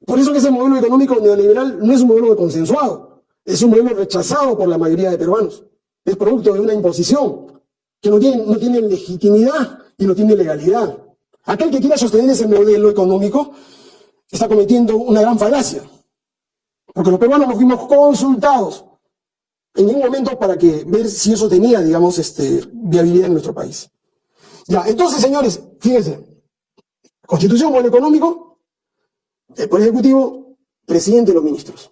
Por eso que ese modelo económico neoliberal no es un modelo consensuado, es un modelo rechazado por la mayoría de peruanos. Es producto de una imposición que no tiene, no tiene legitimidad y no tiene legalidad. Aquel que quiera sostener ese modelo económico está cometiendo una gran falacia. Porque los peruanos nos fuimos consultados en ningún momento para que ver si eso tenía, digamos, este, viabilidad en nuestro país. Ya, entonces, señores, fíjense, constitución, modelo económico, el Poder Ejecutivo, presidente de los ministros.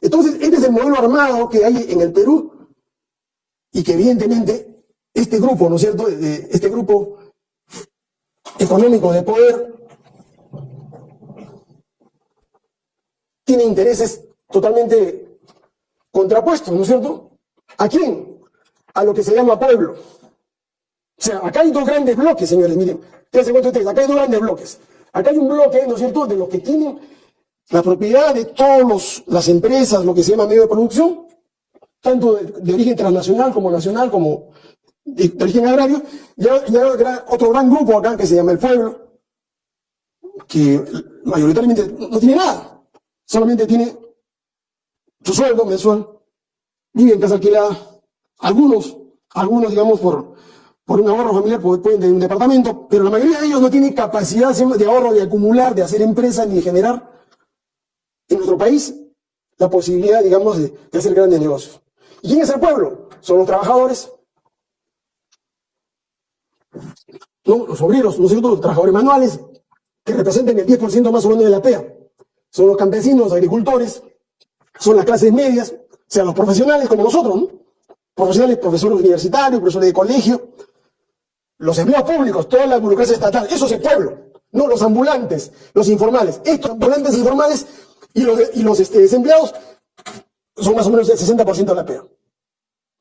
Entonces, este es el modelo armado que hay en el Perú y que evidentemente este grupo, ¿no es cierto?, este grupo económico de poder tiene intereses totalmente contrapuestos, ¿no es cierto? ¿A quién? A lo que se llama pueblo. O sea, acá hay dos grandes bloques, señores, miren, fíjense cuánto ustedes, acá hay dos grandes bloques. Acá hay un bloque, ¿no es cierto?, de los que tienen la propiedad de todas las empresas, lo que se llama medio de producción, tanto de, origen transnacional como nacional, como de, origen agrario, y hay, otro gran grupo acá que se llama el pueblo, que mayoritariamente no tiene nada, solamente tiene su sueldo mensual, vive en casa alquilada, algunos, algunos digamos por, por un ahorro familiar pueden tener un departamento, pero la mayoría de ellos no tienen capacidad de ahorro, de acumular, de hacer empresas, ni de generar en nuestro país la posibilidad, digamos, de, hacer grandes negocios. ¿Y quién es el pueblo? Son los trabajadores, ¿no? los obreros, ¿no los trabajadores manuales, que representan el 10% más o menos de la PEA. Son los campesinos, los agricultores, son las clases medias, o sea, los profesionales como nosotros, ¿no? Profesionales, profesores universitarios, profesores de colegio, los empleados públicos, toda la burocracia estatal, eso es el pueblo, no los ambulantes, los informales. Estos ambulantes informales y los, y los este, desempleados son más o menos el 60% de la PEA.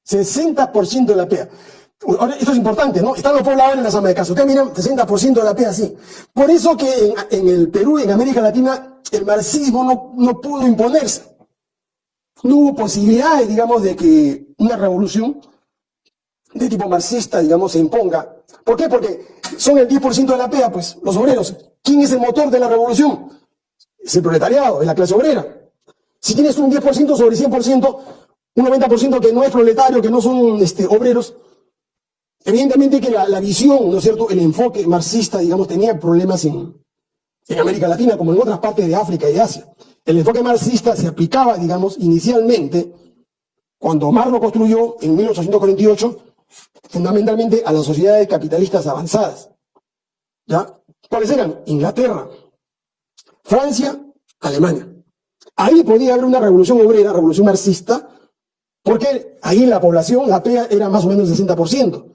60% de la PEA. Ahora, esto es importante, ¿no? Están los pobladores en la zona de casa. Ustedes miran, 60% de la PEA, sí. Por eso que en, en, el Perú, en América Latina, el marxismo no, no pudo imponerse. No hubo posibilidades, digamos, de que una revolución de tipo marxista, digamos, se imponga ¿Por qué? Porque son el 10% de la PEA, pues, los obreros. ¿Quién es el motor de la revolución? Es el proletariado, es la clase obrera. Si tienes un 10% sobre 100%, un 90% que no es proletario, que no son este, obreros, evidentemente que la, visión, ¿no es cierto?, el enfoque marxista, digamos, tenía problemas en, en América Latina, como en otras partes de África y de Asia. El enfoque marxista se aplicaba, digamos, inicialmente, cuando Marx lo construyó en 1848, fundamentalmente a las sociedades capitalistas avanzadas. ¿Ya? ¿Cuáles eran? Inglaterra, Francia, Alemania. Ahí podía haber una revolución obrera, revolución marxista, porque ahí la población, la PEA, era más o menos el 60%,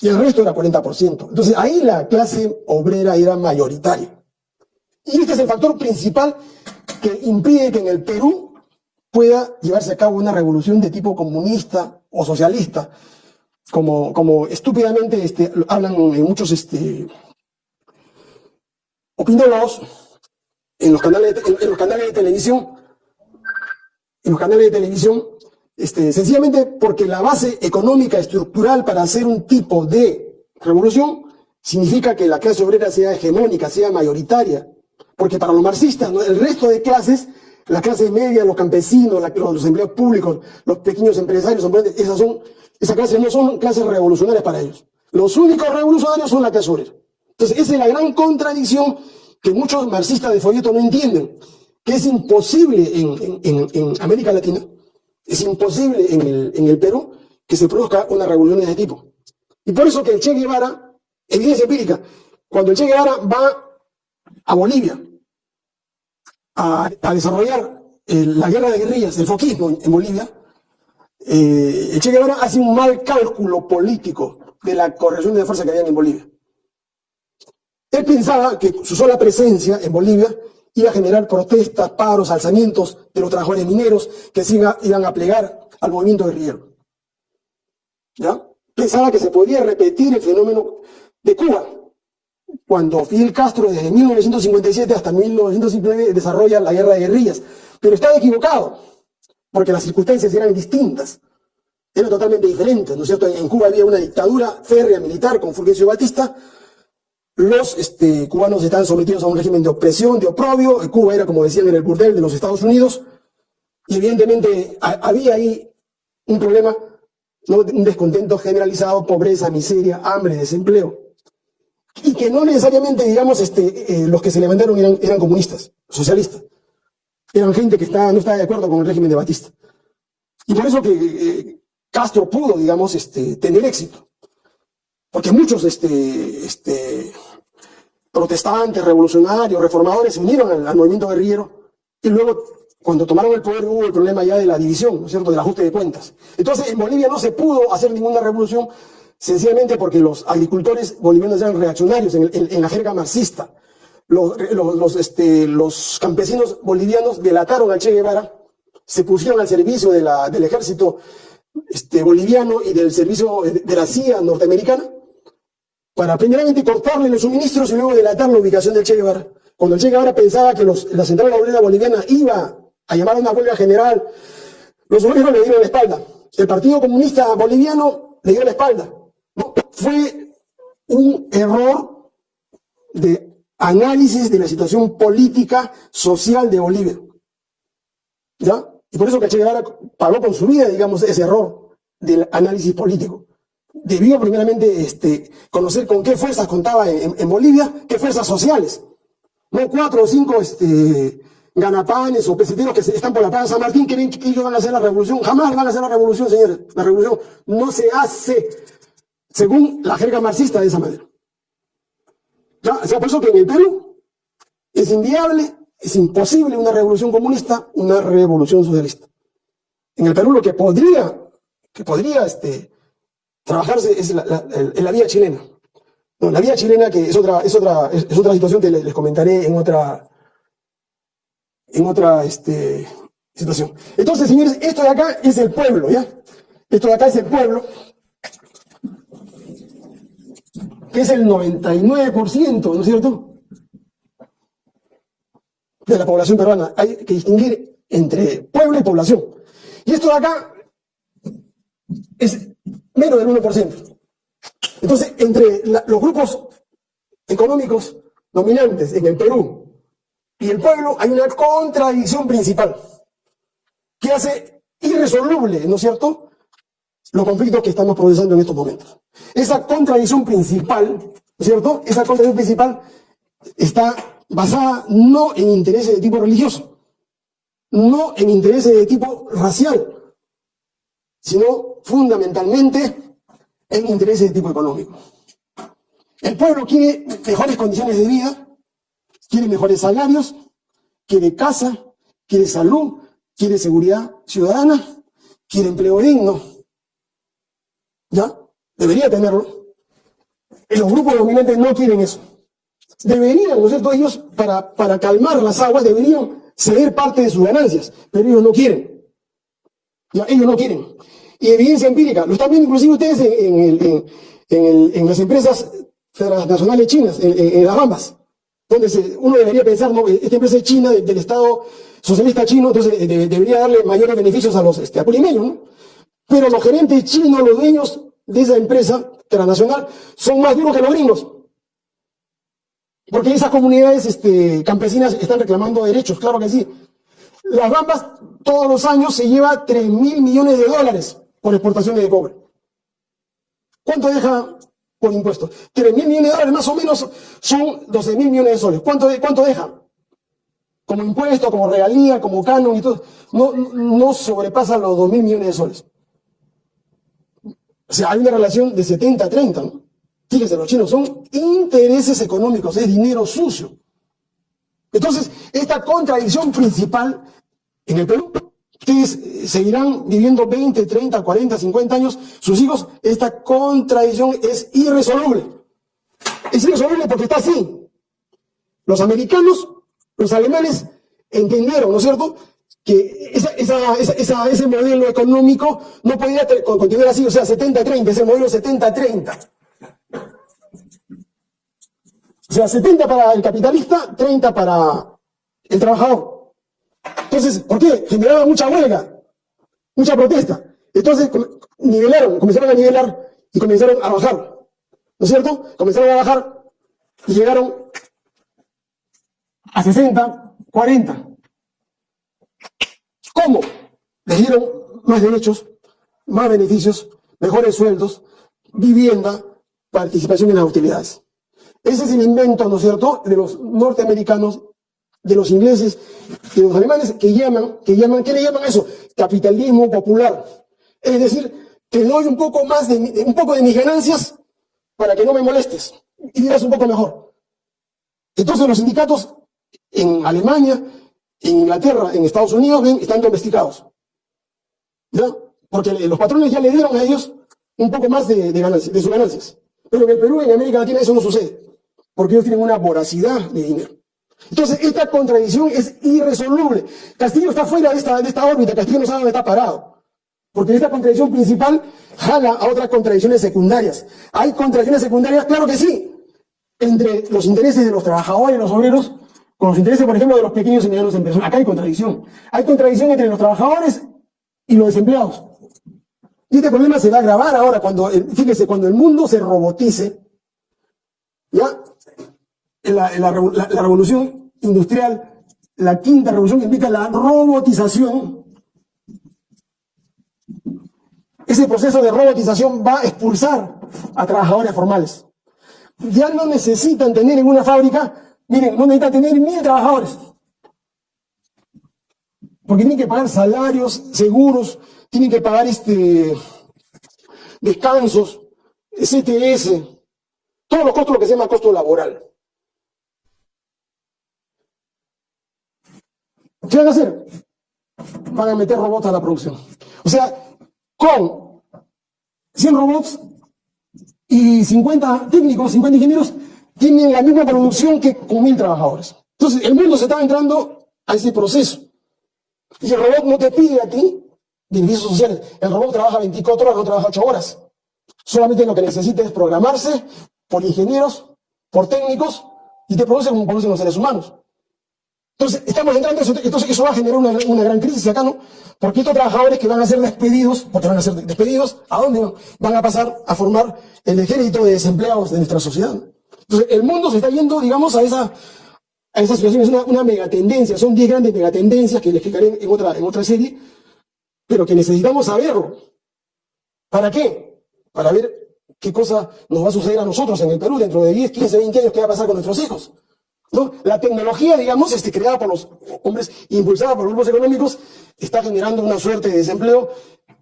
y el resto era 40%. Entonces ahí la clase obrera era mayoritaria. Y este es el factor principal que impide que en el Perú pueda llevarse a cabo una revolución de tipo comunista o socialista, como, como estúpidamente este, hablan muchos este, opinólogos en los canales de, en, los canales de televisión, en los canales de televisión, este, sencillamente porque la base económica estructural para hacer un tipo de revolución significa que la clase obrera sea hegemónica, sea mayoritaria. Porque para los marxistas, el resto de clases, la clase media, los campesinos, los, empleados públicos, los pequeños empresarios, esas son, esas clases no son clases revolucionarias para ellos. Los únicos revolucionarios son la clase obrera. Entonces, esa es la gran contradicción que muchos marxistas de folleto no entienden, que es imposible en, América Latina, es imposible en el, Perú que se produzca una revolución de ese tipo. Y por eso que el Che Guevara, evidencia empírica, cuando el Che Guevara va a Bolivia a, desarrollar eh, la guerra de guerrillas, el foquismo en, Bolivia, eh, Che Guevara hace un mal cálculo político de la corrección de fuerza que había en Bolivia. Él pensaba que su sola presencia en Bolivia iba a generar protestas, paros, alzamientos de los trabajadores mineros que iban a plegar al movimiento guerrillero. Pensaba que se podía repetir el fenómeno de Cuba, cuando Fidel Castro desde 1957 hasta 1959 desarrolla la guerra de guerrillas. Pero estaba equivocado, porque las circunstancias eran distintas, eran totalmente diferentes, ¿no es cierto? En Cuba había una dictadura férrea militar con Fulgencio Batista, los este, cubanos estaban sometidos a un régimen de opresión, de oprobio, Cuba era, como decían, en el burdel de los Estados Unidos, y evidentemente había ahí un problema, un descontento generalizado, pobreza, miseria, hambre, desempleo. Y que no necesariamente, digamos, este, eh, los que se levantaron eran comunistas, socialistas. Eran gente que no estaba de acuerdo con el régimen de Batista. Y por eso que eh, Castro pudo, digamos, este, tener éxito. Porque muchos este, este, protestantes, revolucionarios, reformadores se unieron al, movimiento guerrillero y luego cuando tomaron el poder hubo el problema ya de la división, ¿no es cierto?, del ajuste de cuentas. Entonces en Bolivia no se pudo hacer ninguna revolución sencillamente porque los agricultores bolivianos eran reaccionarios en, la jerga marxista. Los, este, los, campesinos bolivianos delataron a Che Guevara, se pusieron al servicio de la, del ejército este, boliviano y del servicio de la CIA norteamericana para primeramente cortarle los suministros y luego delatar la ubicación del Che Guevara. Cuando el Che Guevara pensaba que los, la central obrera boliviana iba a llamar a una huelga general, los obreros le dieron la espalda. El Partido Comunista Boliviano le dio la espalda fue un error de análisis de la situación política, social de Bolivia. ¿Ya? Y por eso que pagó con su vida, digamos, ese error del análisis político. Debió primeramente este, conocer con qué fuerzas contaba en, Bolivia, qué fuerzas sociales. No cuatro o cinco este, ganapanes o peseteros que están por la Plaza San Martín que que ellos van a hacer la revolución. Jamás van a hacer la revolución, señores. La revolución no se hace según la jerga marxista de esa manera. ¿Ya? O sea, por eso que en el Perú es inviable, es imposible una revolución comunista, una revolución socialista. En el Perú lo que podría, que podría este, trabajarse es la, la, vía chilena. No, la vía chilena que es otra, es otra, es, otra situación que les, comentaré en otra, en otra este, situación. Entonces, señores, esto de acá es el pueblo, ¿ya? Esto de acá es el pueblo que es el 99%, ¿no es cierto?, de la población peruana. Hay que distinguir entre pueblo y población. Y esto de acá es menos del 1%. Entonces, entre los grupos económicos dominantes en el Perú y el pueblo hay una contradicción principal que hace irresoluble, ¿no es cierto?, los conflictos que estamos procesando en estos momentos. Esa contradicción principal, ¿no es cierto? Esa contradicción principal está basada no en intereses de tipo religioso, no en intereses de tipo racial, sino fundamentalmente en intereses de tipo económico. El pueblo quiere mejores condiciones de vida, quiere mejores salarios, quiere casa, quiere salud, quiere seguridad ciudadana, quiere empleo digno. ¿Ya? Debería tenerlo. Los grupos dominantes no quieren eso. Deberían, ¿no es cierto? Ellos, para, para calmar las aguas, deberían ceder parte de sus ganancias, pero ellos no quieren. Ya, ellos no quieren. Y evidencia empírica, lo están viendo inclusive ustedes en, las empresas nacionales chinas, en, las bambas, donde uno debería pensar, no, esta empresa es china, del, Estado socialista chino, entonces eh, debería darle mayores beneficios a los este, ¿no? Pero los gerentes chinos, los dueños de esa empresa transnacional, son más duros que los gringos. Porque esas comunidades este, campesinas están reclamando derechos, claro que sí. Las Bambas todos los años se lleva 3 mil millones de dólares por exportaciones de cobre. ¿Cuánto deja por impuestos? 3 mil millones de dólares más o menos son 12 mil millones de soles. ¿Cuánto, cuánto deja? Como impuesto, como regalía, como canon y todo. No, no sobrepasa los 2 mil millones de soles. O sea, hay una relación de 70 a 30, ¿no? Fíjense, los chinos son intereses económicos, es dinero sucio. Entonces, esta contradicción principal en el Perú, ustedes seguirán viviendo 20, 30, 40, 50 años, sus hijos, esta contradicción es irresoluble. Es irresoluble porque está así. Los americanos, los alemanes, entendieron, ¿no es cierto?, que ese modelo económico no podía continuar así, o sea, 70-30, ese modelo 70-30. O sea, 70 para el capitalista, 30 para el trabajador. Entonces, ¿por qué? Generaba mucha huelga, mucha protesta. Entonces, nivelaron, comenzaron a nivelar y comenzaron a bajar. ¿No es cierto? Comenzaron a bajar y llegaron a 60, 40. ¿Cómo? Les dieron más derechos, más beneficios, mejores sueldos, vivienda, participación en las utilidades. Ese es el invento, ¿no es cierto?, de los norteamericanos, de los ingleses, de los alemanes, que llaman, que llaman, ¿qué le llaman eso? Capitalismo popular. Es decir, te doy un poco más de, un poco de mis ganancias para que no me molestes y vivas un poco mejor. Entonces los sindicatos en Alemania, en Inglaterra, en Estados Unidos, están domesticados. ¿Ya? Porque los patrones ya le dieron a ellos un poco más de, ganancias, de sus ganancias. Pero en el Perú, en América Latina, eso no sucede porque ellos tienen una voracidad de dinero. Entonces, esta contradicción es irresoluble. Castillo está fuera de esta, de esta órbita, Castillo no sabe dónde está parado. Porque esta contradicción principal jala a otras contradicciones secundarias. ¿Hay contradicciones secundarias? Claro que sí. Entre los intereses de los trabajadores y los obreros, con los intereses, por ejemplo, de los pequeños y medianos empresarios. Acá hay contradicción. Hay contradicción entre los trabajadores y los desempleados. Y este problema se va a agravar ahora cuando, fíjese, cuando el mundo se robotice, ¿ya? la, la, revolución industrial, la quinta revolución que implica la robotización, ese proceso de robotización va a expulsar a trabajadores formales. Ya no necesitan tener en una fábrica, miren, no necesitan tener mil trabajadores. Porque tienen que pagar salarios, seguros, tienen que pagar este, descansos, CTS, todos los costos, lo que se llama costo laboral. ¿Qué van a hacer? Van a meter robots a la producción. O sea, con 100 robots y 50 técnicos, 50 ingenieros, tienen la misma producción que con mil trabajadores. Entonces, el mundo se está entrando a ese proceso. Y el robot no te pide a ti beneficios sociales. El robot trabaja 24 horas, no trabaja 8 horas. Solamente lo que necesita es programarse por ingenieros, por técnicos, y te produce como producen los seres humanos. Entonces, estamos entrando, entonces eso va a generar una, gran crisis acá, ¿no? Porque estos trabajadores que van a ser despedidos, porque van a ser despedidos, ¿a dónde van? a pasar a formar el ejército de desempleados de nuestra sociedad. Entonces, el mundo se está yendo, digamos, a esa, a esa situación, es una, una megatendencia, son 10 grandes megatendencias que les explicaré en otra, en otra serie, pero que necesitamos saberlo. ¿Para qué? Para ver qué cosa nos va a suceder a nosotros en el Perú dentro de 10, 15, 20 años, qué va a pasar con nuestros hijos. La tecnología, digamos, este, creada por los hombres, impulsada por los grupos económicos, está generando una suerte de desempleo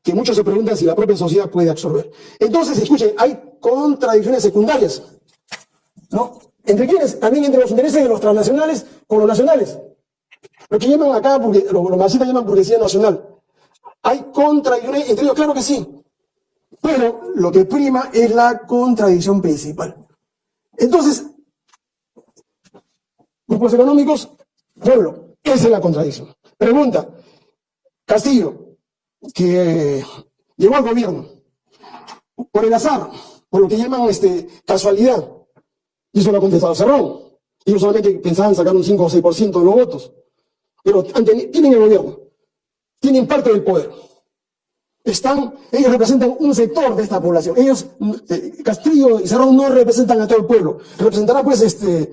que muchos se preguntan si la propia sociedad puede absorber. Entonces, escuchen, hay contradicciones secundarias, ¿no? ¿Entre quiénes? También entre los intereses de los transnacionales con los nacionales. Lo que llaman acá, porque, lo, lo marxistas llaman burguesía nacional. Hay contradicciones entre ellos, claro que sí. Pero lo que prima es la contradicción principal. Entonces, Grupos económicos, pueblo. Esa es la contradicción. Pregunta, Castillo, que llegó al gobierno por el azar, por lo que llaman este, casualidad, y eso lo ha contestado Cerrón. Ellos solamente pensaban sacar un 5 o 6% de los votos, pero tienen el gobierno, tienen parte del poder. Están, ellos representan un sector de esta población. Ellos, eh, Castillo y Cerrón no representan a todo el pueblo. Representarán pues este,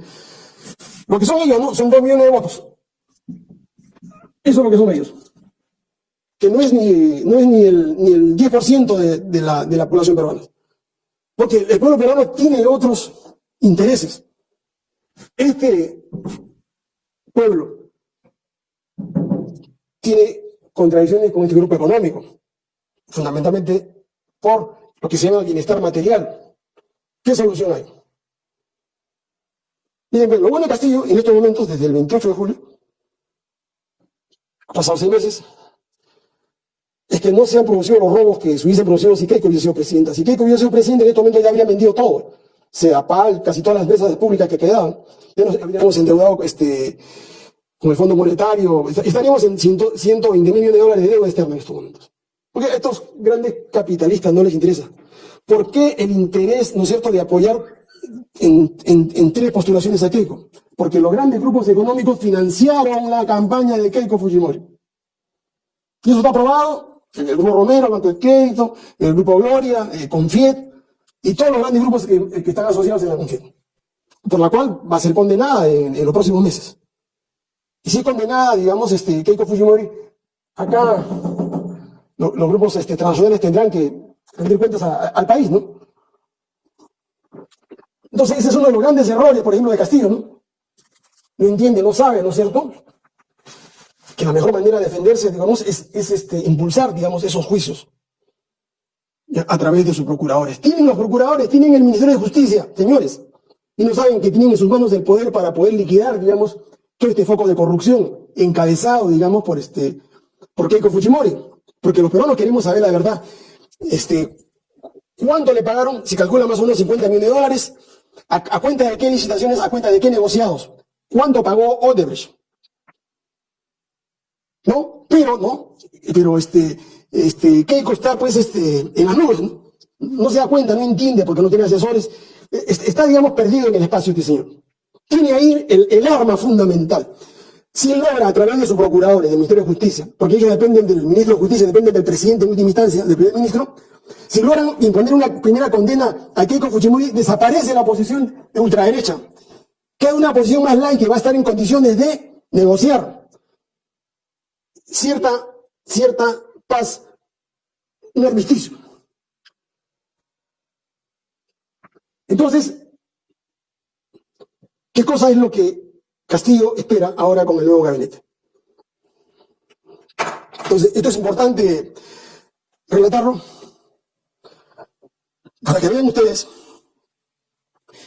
lo que son ellos, ¿no? Son dos millones de votos. Eso es lo que son ellos. Que no es ni, no es ni, el, ni el 10% de, de, la, de la población peruana. Porque el pueblo peruano tiene otros intereses. Este pueblo tiene contradicciones con este grupo económico, fundamentalmente por lo que se llama bienestar material. ¿Qué solución hay? Miren, lo bueno de Castillo, en estos momentos, desde el 28 de julio, pasado seis meses, es que no se han producido los robos que se hubiesen producido si Keiko hubiese sido presidenta. Si Keiko hubiese sido presidente, en estos momentos ya habría vendido todo. CEAPAL, casi todas las mesas públicas que quedaban. Ya nos habríamos endeudado este, con el Fondo Monetario. Estaríamos en 120 mil millones de dólares de deuda externa en estos momentos. Porque a estos grandes capitalistas no les interesa. ¿Por qué el interés, no es cierto, de apoyar en, en, tres postulaciones a Keiko? Porque los grandes grupos económicos financiaron la campaña de Keiko Fujimori. Y eso está aprobado en el Grupo Romero, el Banco de Crédito, en el Grupo Gloria, eh, Confiet, y todos los grandes grupos que, están asociados en la confesión, por la cual va a ser condenada en, los próximos meses. Y si es condenada, digamos, este, Keiko Fujimori, acá los grupos este, transnacionales tendrán que rendir cuentas al país, ¿no? Entonces, ese es uno de los grandes errores, por ejemplo, de Castillo, ¿no? No entiende, no sabe, ¿no es cierto? Que la mejor manera de defenderse, digamos, es, es este, impulsar, digamos, esos juicios a través de sus procuradores. Tienen los procuradores, tienen el Ministerio de Justicia, señores, y no saben que tienen en sus manos el poder para poder liquidar, digamos, todo este foco de corrupción encabezado, digamos, por este, por Keiko Fujimori. Porque los peruanos queremos saber la verdad. Este, ¿Cuánto le pagaron? Si calcula más o menos 50 millones de dólares, ¿a, cuenta de qué licitaciones, a cuenta de qué negociados? ¿Cuánto pagó Odebrecht? ¿No? Pero, ¿no? Pero este, este, Keiko está pues este, en las nubes, ¿no? se da cuenta, no entiende porque no tiene asesores, está digamos perdido en el espacio este señor. Tiene ahí el, arma fundamental. Si logra a través de sus procuradores, del Ministerio de Justicia, porque ellos dependen del ministro de Justicia, dependen del presidente en última instancia, del primer ministro, si logran imponer una primera condena a Keiko Fujimori, desaparece la posición de ultraderecha. Queda una posición más light que va a estar en condiciones de negociar cierta, cierta paz, un armisticio. Entonces, ¿qué cosa es lo que Castillo espera ahora con el nuevo gabinete? Entonces, esto es importante relatarlo para que vean ustedes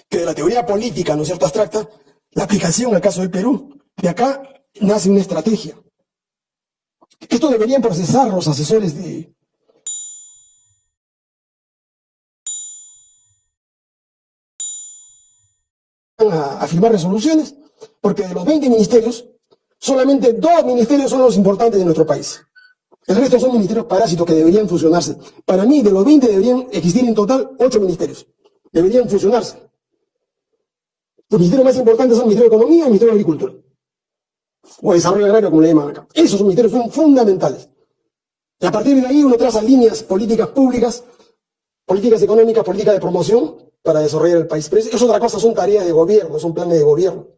que de la teoría política, ¿no es cierto?, abstracta, la aplicación al caso del Perú, de acá nace una estrategia. Esto deberían procesar los asesores de... A, firmar resoluciones, porque de los 20 ministerios, solamente dos ministerios son los importantes de nuestro país. El resto son ministerios parásitos que deberían fusionarse. Para mí, de los 20 deberían existir en total 8 ministerios. Deberían fusionarse. Los ministerios más importantes son el Ministerio de Economía y el Ministerio de Agricultura o desarrollo agrario, como le llaman acá. Esos ministerios son fundamentales. Y a partir de ahí uno traza líneas políticas públicas, políticas económicas, políticas de promoción para desarrollar el país. Pero es otra cosa, son tareas de gobierno, son planes de gobierno.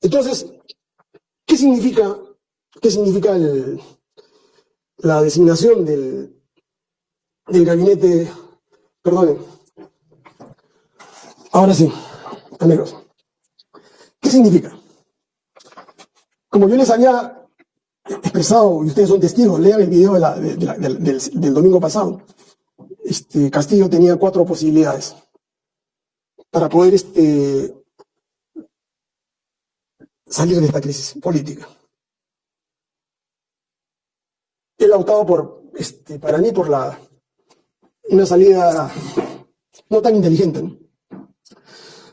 Entonces, ¿qué significa, qué significa la designación del, del gabinete? Perdonen. Ahora sí, amigos. ¿Qué significa? Como yo les había expresado, y ustedes son testigos, lean el video del, domingo pasado, este, Castillo tenía cuatro posibilidades para poder este, salir de esta crisis política. Él ha optado por, este, para mí, por la, una salida no tan inteligente,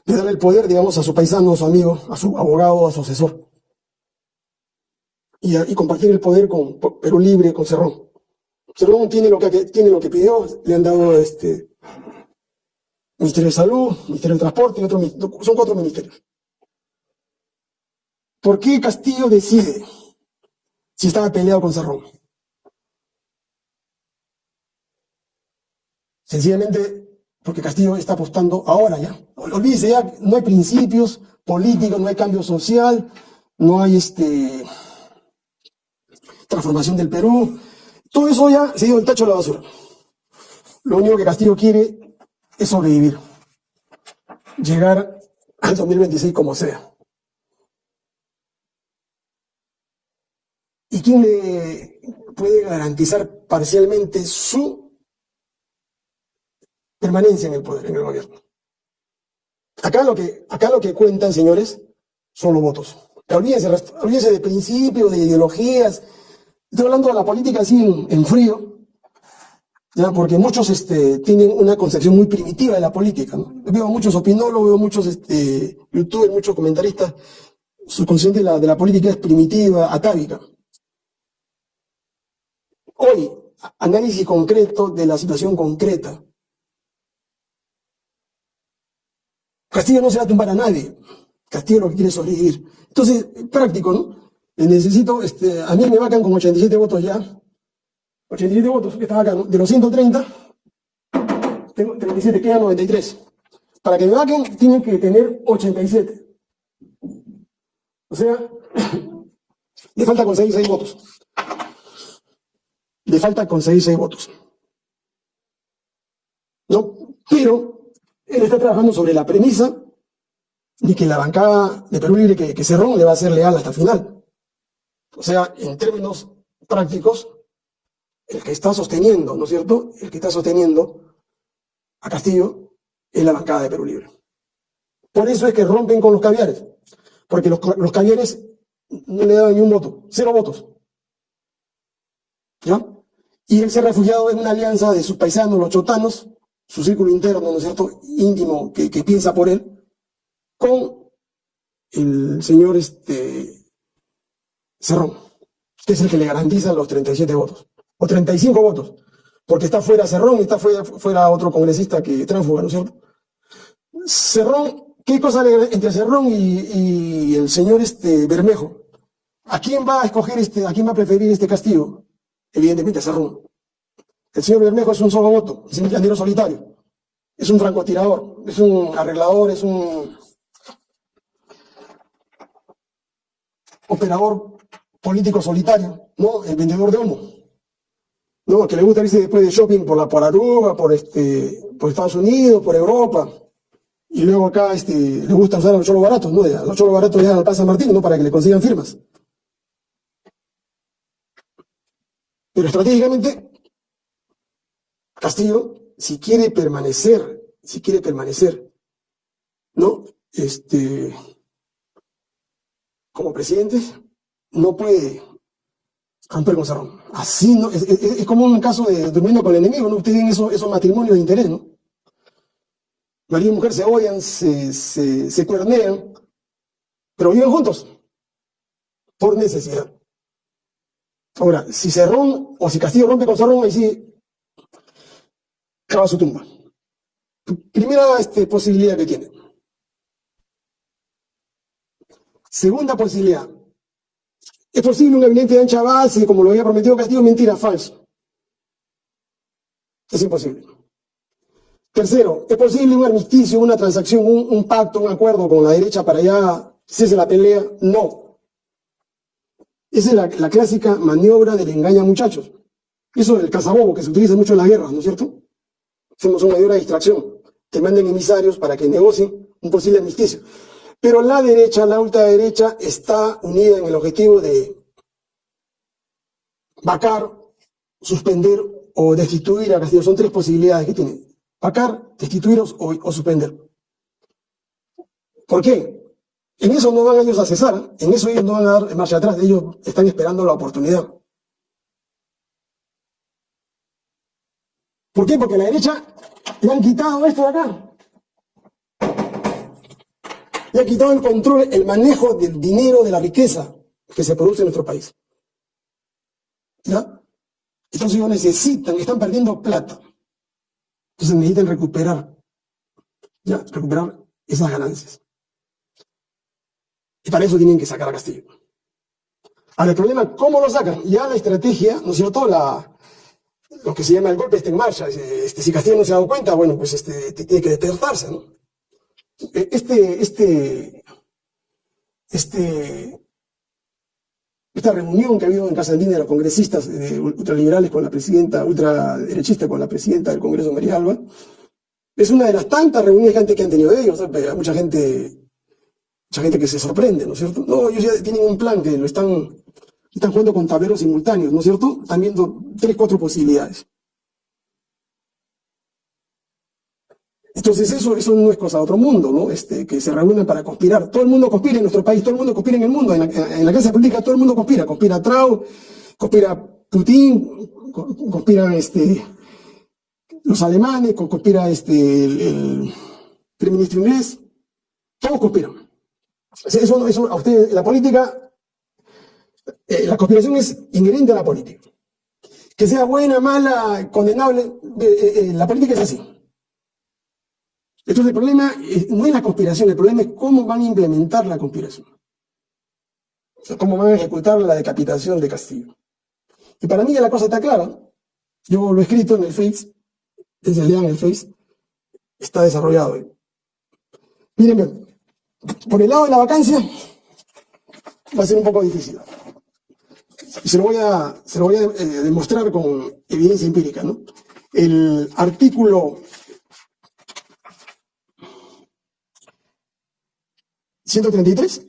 de darle el poder, digamos, a su paisano, a su amigo, a su abogado, a su asesor y, compartir el poder con Perú Libre, con Cerrón. Cerrón tiene lo que, tiene lo que pidió, le han dado este Ministerio de Salud, Ministerio de Transporte, otro, son cuatro ministerios. ¿Por qué Castillo decide si estaba peleado con Cerrón? Sencillamente porque Castillo está apostando ahora ya. Olvídese ya, no hay principios políticos, no hay cambio social, no hay este transformación del Perú. Todo eso ya se dio el tacho de la basura. Lo único que Castillo quiere es sobrevivir. Llegar al 2026 como sea. ¿Y quién le puede garantizar parcialmente su permanencia en el poder, en el gobierno? Acá lo que, acá lo que cuentan, señores, son los votos. Olvídense, olvídense de principios, de ideologías. Estoy hablando de la política así en, frío, ¿ya? porque muchos este, tienen una concepción muy primitiva de la política. Veo muchos opinólogos, veo muchos este, youtubers, muchos comentaristas. Su concepción de la, la política es primitiva, atávica. Hoy, análisis concreto de la situación concreta. Castillo no se va a tumbar a nadie. Castillo lo que quiere sobrevivir. Entonces, práctico, ¿no? Necesito, este, a mí me vacan con 87 votos ya. 87 votos, que está acá, De los 130, tengo 37, quedan 93. Para que me vaquen, tienen que tener 87. O sea, le falta conseguir 6 votos le falta conseguir seis votos. ¿No? Pero él está trabajando sobre la premisa de que la bancada de Perú Libre, que, que Cerrón, le va a ser leal hasta el final. O sea, en términos prácticos, el que está sosteniendo, ¿no es cierto? El que está sosteniendo a Castillo es la bancada de Perú Libre. Por eso es que rompen con los caviares, porque los, los caviares no le daban ni un voto, cero votos. ¿Ya? Y él se ha refugiado en una alianza de sus paisanos, los chotanos, su círculo interno, ¿no es cierto?, íntimo, que, piensa por él, con el señor este, Cerrón, que es el que le garantiza los 37 votos, o 35 votos, porque está fuera Cerrón y está fuera, otro congresista que tránsfuga, ¿no es cierto? Cerrón, ¿qué cosa entre Cerrón y, el señor este, Bermejo? ¿A quién va a escoger este, a quién va a preferir este castigo? evidentemente Cerrón. El señor Bermejo es un solo voto, es un llanero solitario, es un francotirador, es un arreglador, es un operador político solitario, ¿no? El vendedor de humo. ¿No? Que le gusta irse después de shopping por la por Aruba, por este, por Estados Unidos, por Europa. Y luego acá este, le gusta usar a los cholos baratos, ¿no? los cholos baratos ya al Plaza Martín, ¿no? Para que le consigan firmas. Pero estratégicamente, Castillo, si quiere permanecer, si quiere permanecer, ¿no? Este, como presidente, no puede romper con Cerrón. Así no, es, como un caso de durmiendo con el enemigo, ¿no? Ustedes ven esos, matrimonios de interés, ¿no? Marido y mujer se odian, se, se, se cuernean, pero viven juntos por necesidad. Ahora, si Cerrón o si Castillo rompe con Cerrón, ahí sí cava su tumba. Primera este, posibilidad que tiene. Segunda posibilidad. Es posible un gabinete de ancha base, como lo había prometido Castillo, mentira, falso. Es imposible. Tercero, ¿es posible un armisticio, una transacción, un, pacto, un acuerdo con la derecha para ya cese la pelea? No. Esa es la, clásica maniobra del engaña muchachos. Eso del cazabobo que se utiliza mucho en la guerra, ¿no es cierto? Hacemos una maniobra de distracción. Te mandan emisarios para que negocien un posible armisticio. Pero la derecha, la ultraderecha, está unida en el objetivo de vacar, suspender o destituir a Castillo. Son tres posibilidades que tiene. Vacar, destituir o, o suspender. ¿Por qué? En eso no van ellos a cesar, en eso ellos no van a dar marcha atrás, ellos están esperando la oportunidad. ¿Por qué? Porque a la derecha le han quitado esto de acá. Le han quitado el control, el manejo del dinero, de la riqueza que se produce en nuestro país. ¿Ya? Entonces ellos necesitan, están perdiendo plata. Entonces necesitan recuperar, ya, recuperar esas ganancias. Y para eso tienen que sacar a Castillo. Ahora, el problema, ¿cómo lo sacan? Ya la estrategia, ¿no es cierto? La, lo que se llama el golpe está en marcha. Este, si Castillo no se ha dado cuenta, bueno, pues este, tiene que despertarse, ¿no? Este, este, este, esta reunión que ha habido en Casa Andina de los congresistas ultraliberales con la presidenta, ultraderechista con la presidenta del Congreso, María Alba, es una de las tantas reuniones que han tenido ellos. Mucha gente, mucha gente que se sorprende, ¿no es cierto? No, ellos ya tienen un plan que lo están, están jugando con tableros simultáneos, ¿no es cierto? Están viendo tres, cuatro posibilidades. Entonces eso, eso no es cosa de otro mundo, ¿no? Este, que se reúnen para conspirar. Todo el mundo conspira en nuestro país, todo el mundo conspira en el mundo. En la, en la clase política todo el mundo conspira. Conspira Trau, conspira Putin, conspiran este, los alemanes, conspira este, el, primer ministro inglés. Todos conspiran. Eso, eso a ustedes, la política, eh, la conspiración es inherente a la política. Que sea buena, mala, condenable, eh, eh, la política es así. Entonces el problema no es la conspiración, el problema es cómo van a implementar la conspiración. cómo van a ejecutar la decapitación de Castillo. Y para mí ya la cosa está clara. Yo lo he escrito en el Face, desde lean el Face, está desarrollado. Miren, por el lado de la vacancia va a ser un poco difícil. Se lo voy a, se lo voy a eh, demostrar con evidencia empírica. ¿no? El artículo 133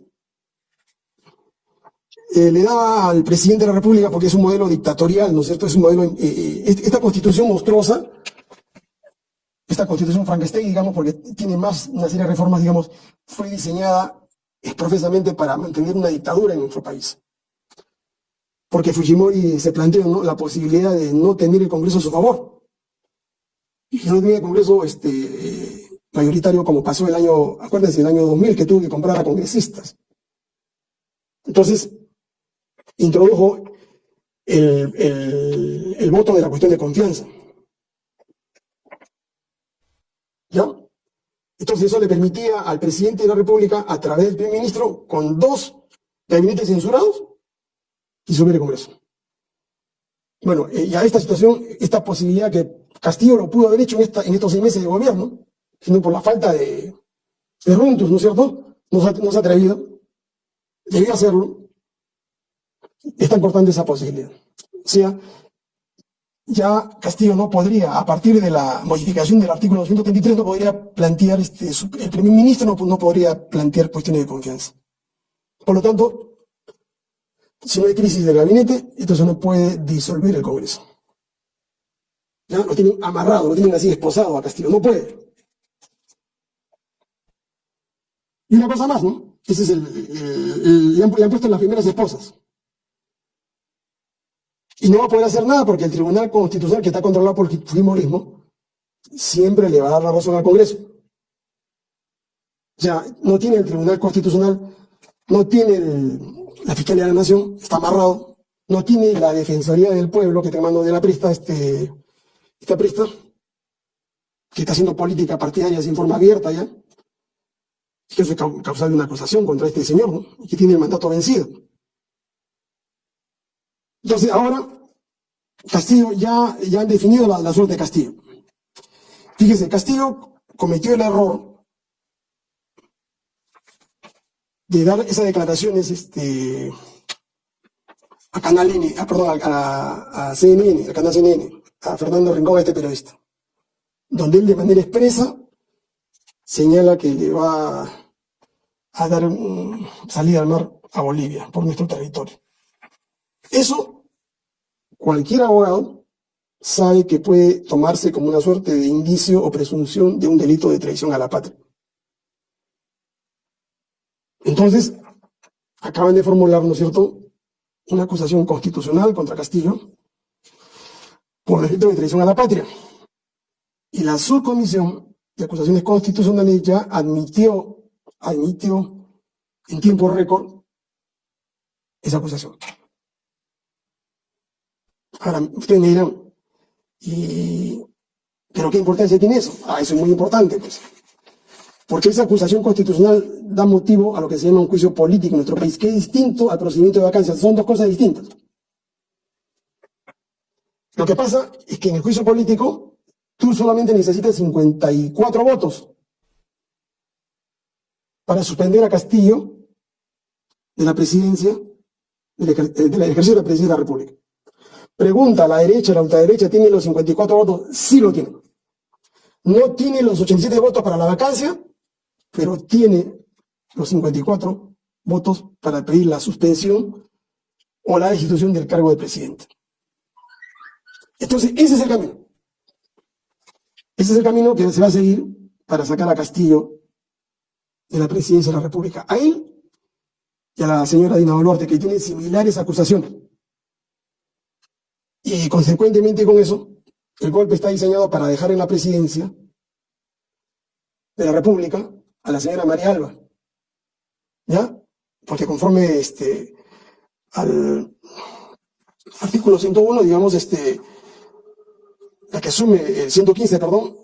eh, le daba al presidente de la República, porque es un modelo dictatorial, ¿no es cierto? Es un modelo, eh, eh, esta constitución monstruosa, esta constitución Frankenstein, digamos, porque tiene más, una serie de reformas, digamos, fue diseñada exprofesamente para mantener una dictadura en nuestro país. Porque Fujimori se planteó la posibilidad de no tener el Congreso a su favor. Y no tenía el Congreso este, mayoritario como pasó el año, acuérdense, el año 2000 que tuvo que comprar a congresistas. Entonces, introdujo el, el, voto de la cuestión de confianza. ¿Ya? Entonces eso le permitía al presidente de la República, a través del primer ministro, con dos gabinetes censurados, disolver el Congreso. Bueno, eh, y a esta situación, esta posibilidad que Castillo lo pudo haber hecho en, esta, en estos seis meses de gobierno, sino por la falta de, de runtus, ¿no es cierto? No se, no se ha atrevido. Debía hacerlo. Están cortando esa posibilidad. O sea, ya Castillo no podría, a partir de la modificación del artículo 233, no podría plantear, este, el primer ministro no, no podría plantear cuestiones de confianza. Por lo tanto, si no hay crisis de gabinete, entonces no puede disolver el Congreso. Ya lo tienen amarrado, lo tienen así esposado a Castillo, no puede. Y una cosa más, ¿no? Ese es el, le, han, puesto las primeras esposas. Y no va a poder hacer nada porque el Tribunal Constitucional, que está controlado por el Fujimorismo, siempre le va a dar la razón al Congreso. O sea, no tiene el Tribunal Constitucional, no tiene la Fiscalía de la Nación, está amarrado, no tiene la Defensoría del Pueblo, que te mando de la Prista, este, esta Prista, que está haciendo política partidaria sin forma abierta ya que es causal de una acusación contra este señor, que tiene el mandato vencido. Entonces, ahora, Castillo ya, ya han definido la, suerte de Castillo. Fíjese, Castillo cometió el error de dar esas declaraciones este, a Canal N, a, perdón, a, a CNN, a Canal CNN, a Fernando Rincón, este periodista, donde él de manera expresa señala que le va a dar salida al mar a Bolivia por nuestro territorio. Eso cualquier abogado sabe que puede tomarse como una suerte de indicio o presunción de un delito de traición a la patria. Entonces, acaban de formular, ¿no es cierto?, una acusación constitucional contra Castillo por delito de traición a la patria. Y la subcomisión de acusaciones constitucionales ya admitió, admitió en tiempo récord esa acusación. Ahora, ustedes me dirán, y, ¿pero qué importancia tiene eso? Ah, eso es muy importante, pues. Porque esa acusación constitucional da motivo a lo que se llama un juicio político en nuestro país, que es distinto al procedimiento de vacancia. Son dos cosas distintas. Lo que pasa es que en el juicio político tú solamente necesitas 54 votos para suspender a Castillo de la presidencia, del ejercicio de la presidencia de la República. Pregunta, ¿la derecha, la ultraderecha tiene los 54 votos? Sí lo tiene. No tiene los 87 votos para la vacancia, pero tiene los 54 votos para pedir la suspensión o la destitución del cargo de presidente. Entonces, ese es el camino. Ese es el camino que se va a seguir para sacar a Castillo de la presidencia de la República. A él y a la señora Dina Boluarte, que tienen similares acusaciones. Y consecuentemente con eso, el golpe está diseñado para dejar en la presidencia de la República a la señora María Alba. ¿Ya? Porque conforme este, al artículo 101, digamos, este, la que asume, el 115, perdón,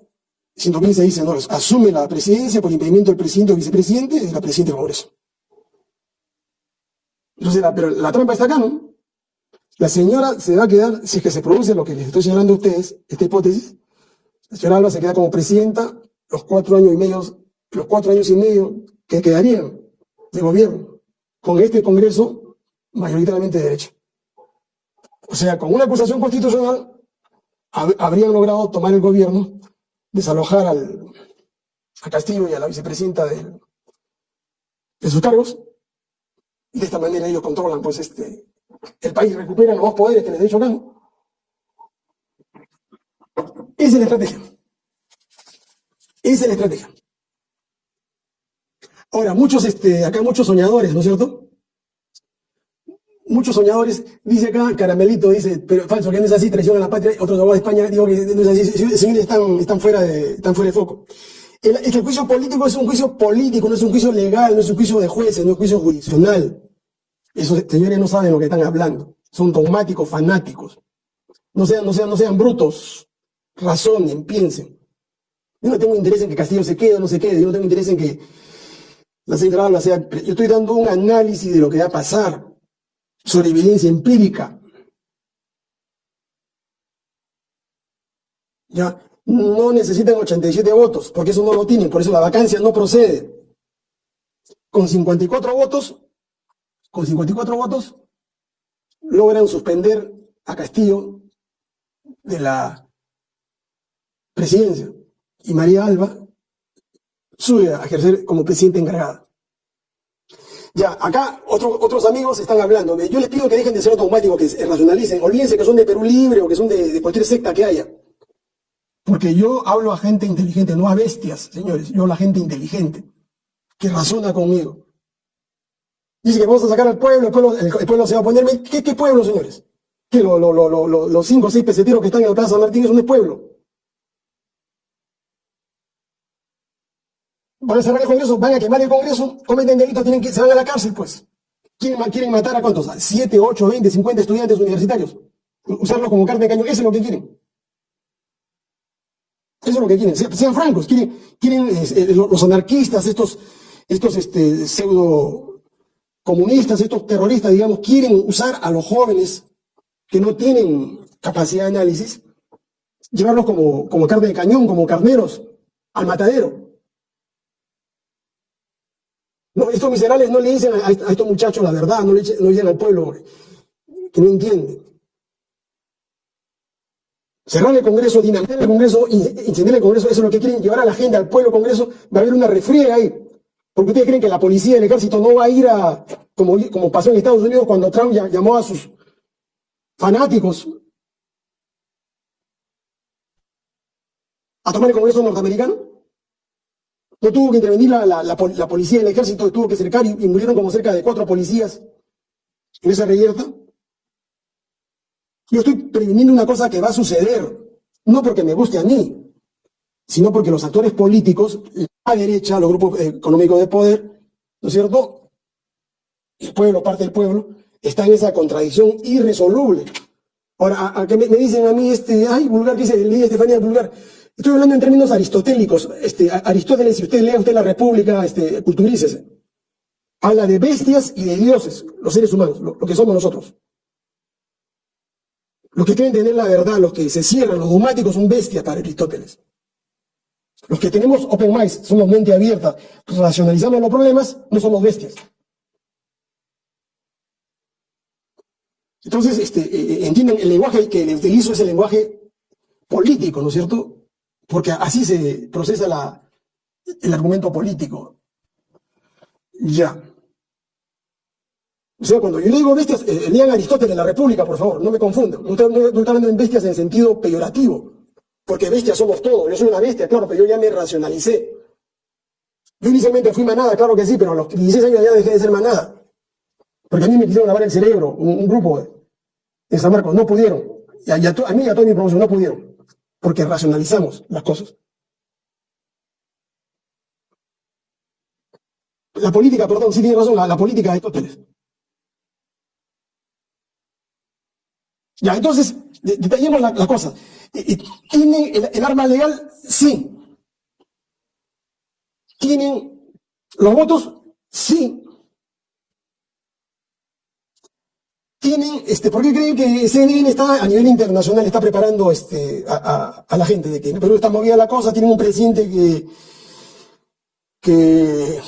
115 dice, no, asume la presidencia por impedimento del presidente o vicepresidente y la presidenta del Congreso. Entonces, pero la trampa está acá, ¿no? La señora se va a quedar, si es que se produce lo que les estoy señalando a ustedes, esta hipótesis, la señora Alba se queda como presidenta los cuatro años y medio, los cuatro años y medio que quedarían de gobierno, con este Congreso mayoritariamente de derecha. O sea, con una acusación constitucional habrían logrado tomar el gobierno, desalojar al, a Castillo y a la vicepresidenta de, de sus cargos, y de esta manera ellos controlan pues este, el país, recuperan los poderes que les he dicho acá. Esa es la estrategia. Esa es la estrategia. Ahora, muchos, este, acá muchos soñadores, ¿no es cierto? Muchos soñadores, dice acá, Caramelito, dice, pero falso, que no es así, traición a la patria, otros abogados de España, digo que no es así, señores están, están, fuera de, están fuera de foco. El, el juicio político es un juicio político, no es un juicio legal, no es un juicio de jueces, no es un juicio jurisdiccional. Esos señores no saben lo que están hablando. Son dogmáticos, fanáticos. No sean, no sean, no sean brutos. Razonen, piensen. Yo no tengo interés en que Castillo se quede o no se quede. Yo no tengo interés en que la central sea. Yo estoy dando un análisis de lo que va a pasar sobre evidencia empírica. Ya, no necesitan 87 votos, porque eso no lo tienen, por eso la vacancia no procede. Con 54 votos con 54 votos, logran suspender a Castillo de la presidencia. Y María Alba sube a ejercer como presidenta encargada. Ya, acá otros amigos están hablando. Yo les pido que dejen de ser automáticos, que se racionalicen. Olvídense que son de Perú Libre o que son de, cualquier secta que haya. Porque yo hablo a gente inteligente, no a bestias, señores. Yo hablo a gente inteligente, que razona conmigo. Dice que vamos a sacar al pueblo, el pueblo, el, pueblo se va a poner... ¿Qué, pueblo, señores? Que lo, lo, lo, los cinco o seis peseteros que están en la Plaza Martín es un pueblo. Van a cerrar el Congreso, van a quemar el Congreso, cometen delitos, tienen que, se van a la cárcel, pues. ¿Quieren, quieren matar a cuántos? ¿A siete, ocho, veinte, cincuenta estudiantes universitarios? Usarlos como carne de cañón, eso es lo que quieren. Eso es lo que quieren. Sean francos, quieren, quieren eh, los anarquistas, estos, estos este, pseudo comunistas, estos terroristas, digamos, quieren usar a los jóvenes que no tienen capacidad de análisis, llevarlos como, como carne de cañón, como carneros, al matadero. No, estos miserables no le dicen a, estos muchachos la verdad, no le, dicen al pueblo que no entiende. Cerrar el Congreso, dinamitar el Congreso, incendiar el Congreso, eso es lo que quieren llevar a la gente, al pueblo Congreso, va a haber una refriega ahí. Porque ustedes creen que la policía y el ejército no va a ir a, como, como pasó en Estados Unidos cuando Trump llamó a sus fanáticos a tomar el Congreso norteamericano? No tuvo que intervenir la, la, la, policía y el ejército, tuvo que cercar y, y, murieron como cerca de cuatro policías en esa reyerta. Yo estoy previniendo una cosa que va a suceder, no porque me guste a mí, sino porque los actores políticos, la derecha, los grupos económicos de poder, ¿no es cierto? El pueblo, parte del pueblo, está en esa contradicción irresoluble. Ahora, a, que me, dicen a mí, este, ay, vulgar, ¿qué dice? Ley Estefanía vulgar. Estoy hablando en términos aristotélicos. Este, Aristóteles, si usted lee usted la República, este, culturícese. Habla de bestias y de dioses, los seres humanos, lo, que somos nosotros. Los que quieren tener la verdad, los que se cierran, los dogmáticos son bestias para Aristóteles. Los que tenemos open minds, somos mente abierta, racionalizamos los problemas, no somos bestias. Entonces, este, eh, eh, entienden, el lenguaje que utilizo es el lenguaje político, ¿no es cierto? Porque así se procesa el argumento político. Ya. O sea, cuando yo digo bestias, eh, lean Aristóteles, la República, por favor, no me confundan. No estoy, hablando en bestias en sentido peyorativo, porque bestias somos todos. Yo soy una bestia, claro, pero yo ya me racionalicé. Yo inicialmente fui manada, claro que sí, pero a los 16 años ya dejé de ser manada. Porque a mí me quisieron lavar el cerebro, un, grupo de, San Marcos, no pudieron. Y a, mí y a toda mi promoción no pudieron, porque racionalizamos las cosas. La política, perdón, sí tiene razón, la, política de Aristóteles. Ya, entonces, detallemos la, cosa. ¿Tienen el, arma legal? Sí. ¿Tienen los votos? Sí. Tienen, este, ¿por qué creen que CNN está a nivel internacional, está preparando este, a, la gente de que en Perú está movida la cosa, tienen un presidente que, que,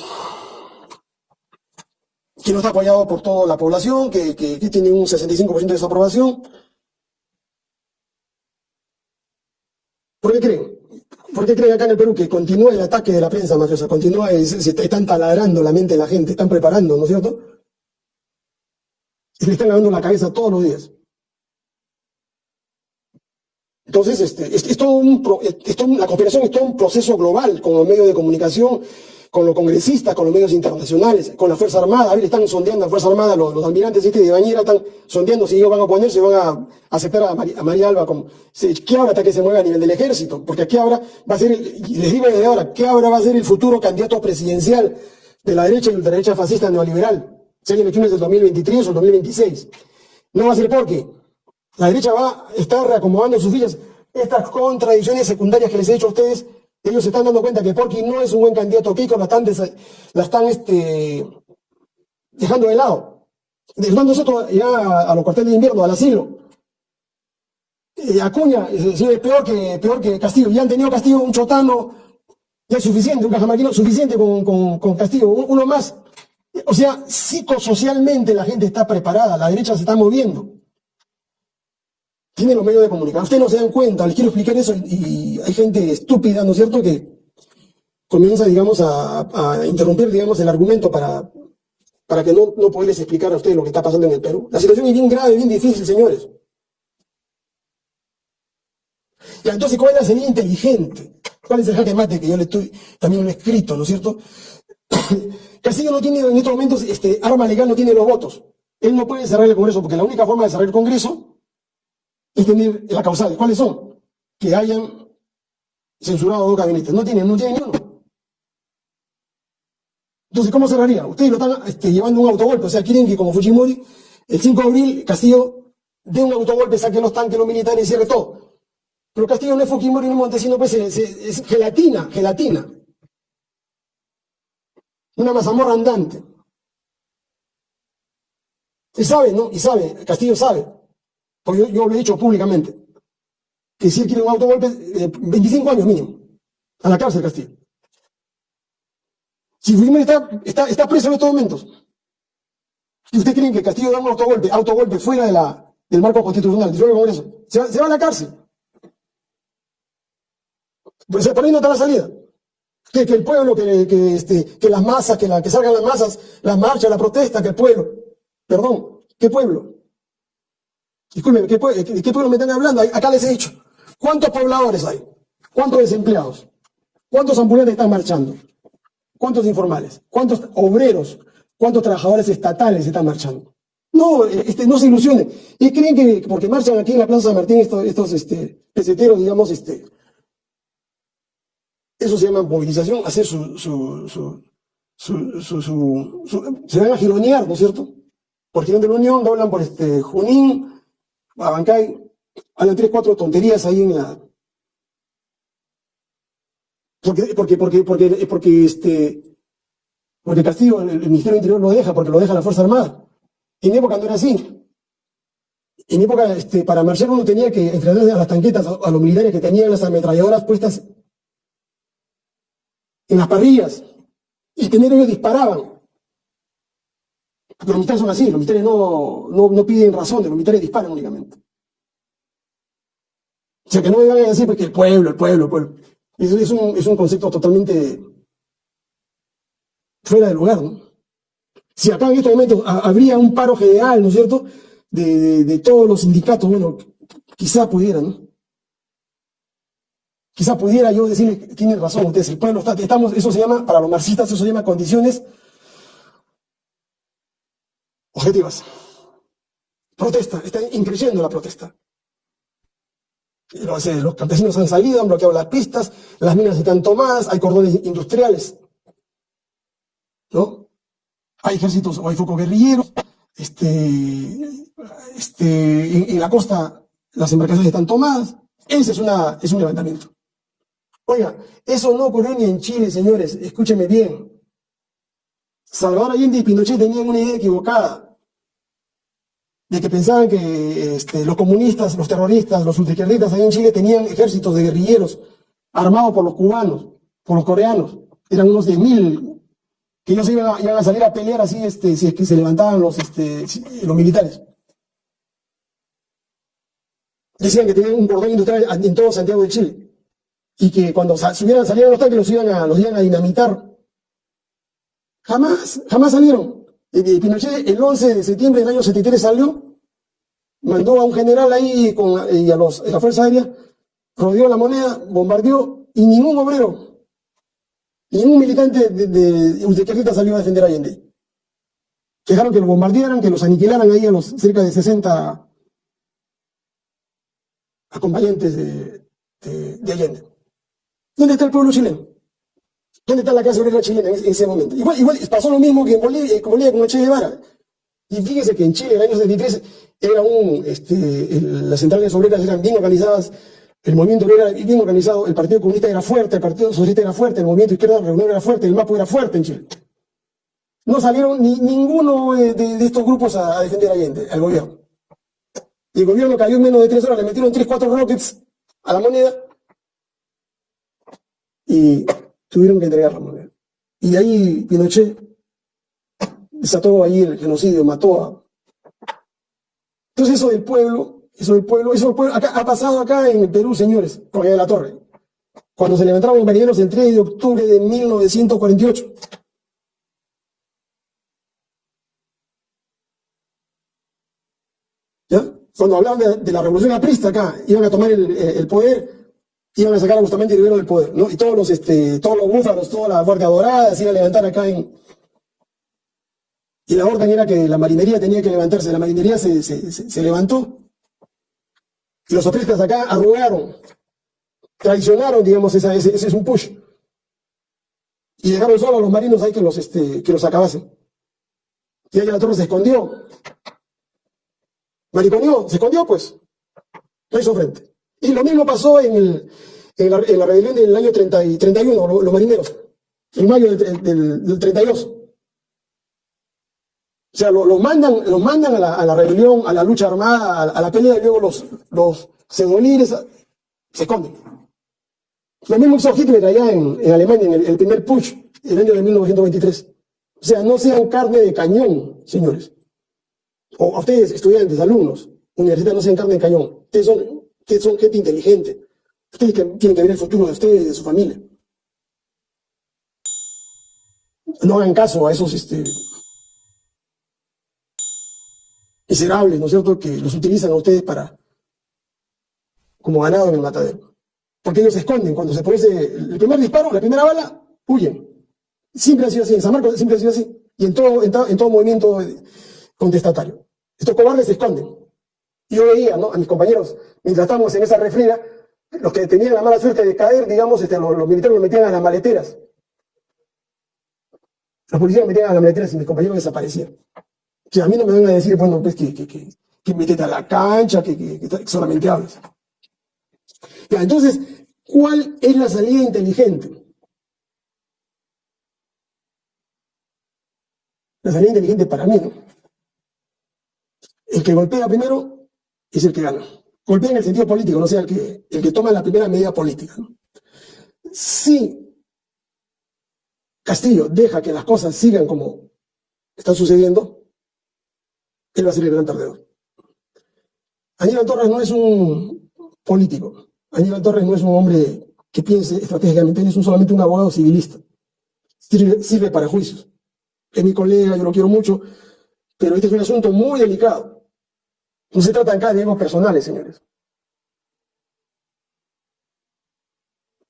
que no está apoyado por toda la población, que, que, tiene un 65% de desaprobación? ¿Por qué creen? ¿Por qué creen acá en el Perú que continúa el ataque de la prensa mafiosa? Continúa, se están taladrando la mente de la gente, están preparando, ¿no es cierto? Y le están lavando la cabeza todos los días. Entonces, este, es, todo un, la cooperación es todo un proceso global con los medios de comunicación, con los congresistas, con los medios internacionales, con la Fuerza Armada. A ver, están sondeando a la Fuerza Armada, los, almirantes este de Bañera están sondeando si ellos van a ponerse, van a aceptar a, María, Alba como... ¿Qué ahora hasta que se mueva a nivel del ejército? Porque aquí ahora va a ser, y les digo desde ahora, ¿qué ahora va a ser el futuro candidato presidencial de la derecha y de la derecha fascista neoliberal? Sean elecciones del 2023 o 2026. No va a ser porque la derecha va a estar reacomodando sus fichas. Estas contradicciones secundarias que les he dicho a ustedes, ellos se están dando cuenta que Porky no es un buen candidato. Kiko la están, la están este, dejando de lado. Dejando ya a los cuarteles de invierno, al asilo. Eh, Acuña es, es peor que, peor que Castillo. Ya han tenido Castillo un chotano, ya es suficiente, un cajamarquino suficiente con, con, con Castillo. Uno más o sea, psicosocialmente la gente está preparada, la derecha se está moviendo. Tiene los medios de comunicación. Ustedes no se dan cuenta, les quiero explicar eso y, hay gente estúpida, ¿no es cierto?, que comienza, digamos, a, interrumpir, digamos, el argumento para, para que no, no poderles explicar a ustedes lo que está pasando en el Perú. La situación es bien grave, bien difícil, señores. Y entonces, ¿cuál es la salida inteligente? ¿Cuál es el jaque mate que yo le estoy, también lo escrito, ¿no es cierto? Castillo no tiene en estos momentos, este, arma legal no tiene los votos. Él no puede cerrar el Congreso porque la única forma de cerrar el Congreso es tener la causal. ¿Cuáles son? Que hayan censurado dos gabinetes. No tiene, no tiene ni uno. Entonces, ¿cómo cerraría? Ustedes lo están este, llevando un autogolpe. O sea, quieren que como Fujimori, el 5 de abril, Castillo dé un autogolpe, saque los tanques, los militares y cierre todo. Pero Castillo no es Fujimori ni Montesino, pues es gelatina, gelatina. Una mazamorra andante. Y sabe, ¿no? Y sabe, Castillo sabe, porque yo, lo he dicho públicamente, que si él quiere un autogolpe, 25 años mínimo, a la cárcel Castillo. Si Fujimori está, está, está preso en estos momentos, y ustedes creen que Castillo da un autogolpe, autogolpe fuera de la, del marco constitucional, del Congreso, se va, se va a la cárcel. Pues ahí no está la salida que, el pueblo, que, este, que las masas, que, la, que salgan las masas, las marchas, la protesta, que el pueblo. Perdón, ¿qué pueblo? Disculpen, ¿qué, ¿qué pueblo me están hablando? Acá les he dicho. ¿Cuántos pobladores hay? ¿Cuántos desempleados? ¿Cuántos ambulantes están marchando? ¿Cuántos informales? ¿Cuántos obreros? ¿Cuántos trabajadores estatales están marchando? No, este, no se ilusionen. Y creen que porque marchan aquí en la Plaza San Martín estos, estos este, peseteros, digamos, este, eso se llama movilización, hacer su, su, su, su se van a gironear, ¿no es cierto? Por Girón de la Unión, doblan por este Junín, Abancay, hablan tres, cuatro tonterías ahí en la... Porque, porque, porque, porque, porque este, porque Castillo, el, el Ministerio del Interior lo deja, porque lo deja la Fuerza Armada. En época no era así. En época, este, para marchar uno tenía que entrenar a las tanquetas, a, a los militares que tenían las ametralladoras puestas en las parrillas. Y primero ellos disparaban. Los militares son así, los militares no, no, no piden razones, los militares disparan únicamente. O sea, que no me vayan a decir porque el pueblo, el pueblo, el pueblo. Eso es un, es un concepto totalmente fuera de lugar, ¿no? Si acá en estos momentos ha- habría un paro general, ¿no es cierto?, de, de- de todos los sindicatos, bueno, quizá pudiera, ¿no? Quizá pudiera yo decirle, tienen razón ustedes, el pueblo está, estamos, eso se llama, para los marxistas, eso se llama condiciones objetivas. Protesta, está increciendo la protesta. Los, los campesinos han salido, han bloqueado las pistas, las minas están tomadas, hay cordones industriales, ¿no? Hay ejércitos o hay focos guerrilleros, este, este, en, en la costa las embarcaciones están tomadas. Ese es, una, es un levantamiento. Oiga, eso no ocurrió ni en Chile, señores, escúcheme bien. Salvador Allende y Pinochet tenían una idea equivocada de que pensaban que este, los comunistas, los terroristas, los ultraizquierdistas allá en Chile tenían ejércitos de guerrilleros armados por los cubanos, por los coreanos. Eran unos de mil que ellos iban a, iban a salir a pelear así este, si es que se levantaban los, este, los militares. Decían que tenían un cordón industrial en todo Santiago de Chile y que cuando subieran, salieran los tanques los iban a, los iban a dinamitar. Jamás, jamás salieron. Pinochet el 11 de septiembre del año 73 salió, mandó a un general ahí con, y a, los, a la Fuerza Aérea, rodeó la moneda, bombardeó y ningún obrero, ningún militante de, de ultraizquierdista salió a defender a Allende. Dejaron que lo bombardearan, que los aniquilaran ahí a los cerca de 60 acompañantes de, de, de Allende. ¿Dónde está el pueblo chileno? ¿Dónde está la clase obrera chilena en ese, en ese momento? Igual, igual pasó lo mismo que en Bolivia, con Bolivia con Che Guevara. Y fíjese que en Chile, en el año 73, era un, este, las centrales obreras eran bien organizadas, el movimiento obrero era bien organizado, el Partido Comunista era fuerte, el Partido Socialista era fuerte, el movimiento izquierda reunión era fuerte, el MAPO era fuerte en Chile. No salieron ni, ninguno eh, de, estos grupos a, a defender a Allende, al gobierno. Y el gobierno cayó en menos de tres horas, le metieron tres, cuatro rockets a la moneda y tuvieron que entregar la moneda. Y ahí Pinochet desató ahí el genocidio, mató a... Entonces eso del pueblo, eso del pueblo, eso del pueblo, acá, ha pasado acá en el Perú, señores, con de la Torre, cuando se levantaron los marineros el 3 de octubre de 1948. ¿Ya? Cuando hablaban de, la revolución aprista acá, iban a tomar el poder, iban a sacar a Bustamante Rivero del poder, ¿no? Y todos los, este, todos los búfalos, toda la guardia dorada se iba a levantar acá en... Y la orden era que la marinería tenía que levantarse, la marinería se, se, levantó. Y los apristas acá arrugaron, traicionaron, digamos, esa, ese, ese es un push. Y dejaron solo a los marinos ahí que los, este, que los acabasen. Y ahí la torre se escondió. Mariconeó, se escondió pues. No hizo frente. Y lo mismo pasó en, la, en rebelión del año 30 y 31, lo- los, marineros. En mayo del, del, del 32. O sea, lo- los mandan, los mandan a la, a rebelión, a la lucha armada, a, la- pelea, y luego los, los se esconden. Lo mismo hizo Hitler allá en, Alemania, en el, el primer push, el año de 1923. O sea, no sean carne de cañón, señores. O a ustedes, estudiantes, alumnos, universitarios, no sean carne de cañón. Ustedes son, ustedes son gente inteligente. Ustedes que- tienen que ver el futuro de ustedes y de su familia. No hagan caso a esos este, miserables, ¿no es cierto?, que los utilizan a ustedes para como ganado en el matadero. Porque ellos se esconden. Cuando se produce el primer disparo, la primera bala, huyen. Siempre ha sido así. En San Marcos siempre ha sido así. Y en todo, en, to- en todo movimiento contestatario. Estos cobardes se esconden. Yo veía, ¿no? A mis compañeros, mientras estábamos en esa refriega, los que tenían la mala suerte de caer, digamos, este, los, militares los metían a las maleteras. Los policías los metían a las maleteras y mis compañeros desaparecían. Sea, a mí no me van a decir, bueno, pues que, que, que, que métete a la cancha, que, que, que solamente hablas. Entonces, ¿cuál es la salida inteligente? La salida inteligente para mí, ¿no? El que golpea primero es el que gana. Golpea en el sentido político, no sea el que, el que toma la primera medida política. Si Castillo deja que las cosas sigan como están sucediendo, él va a ser el gran perdedor. Aníbal Torres no es un político. Aníbal Torres no es un hombre que piense estratégicamente, él es un, solamente un abogado civilista. Sirve, sirve para juicios. Es mi colega, yo lo quiero mucho, pero este es un asunto muy delicado. No se trata acá de egos personales, señores.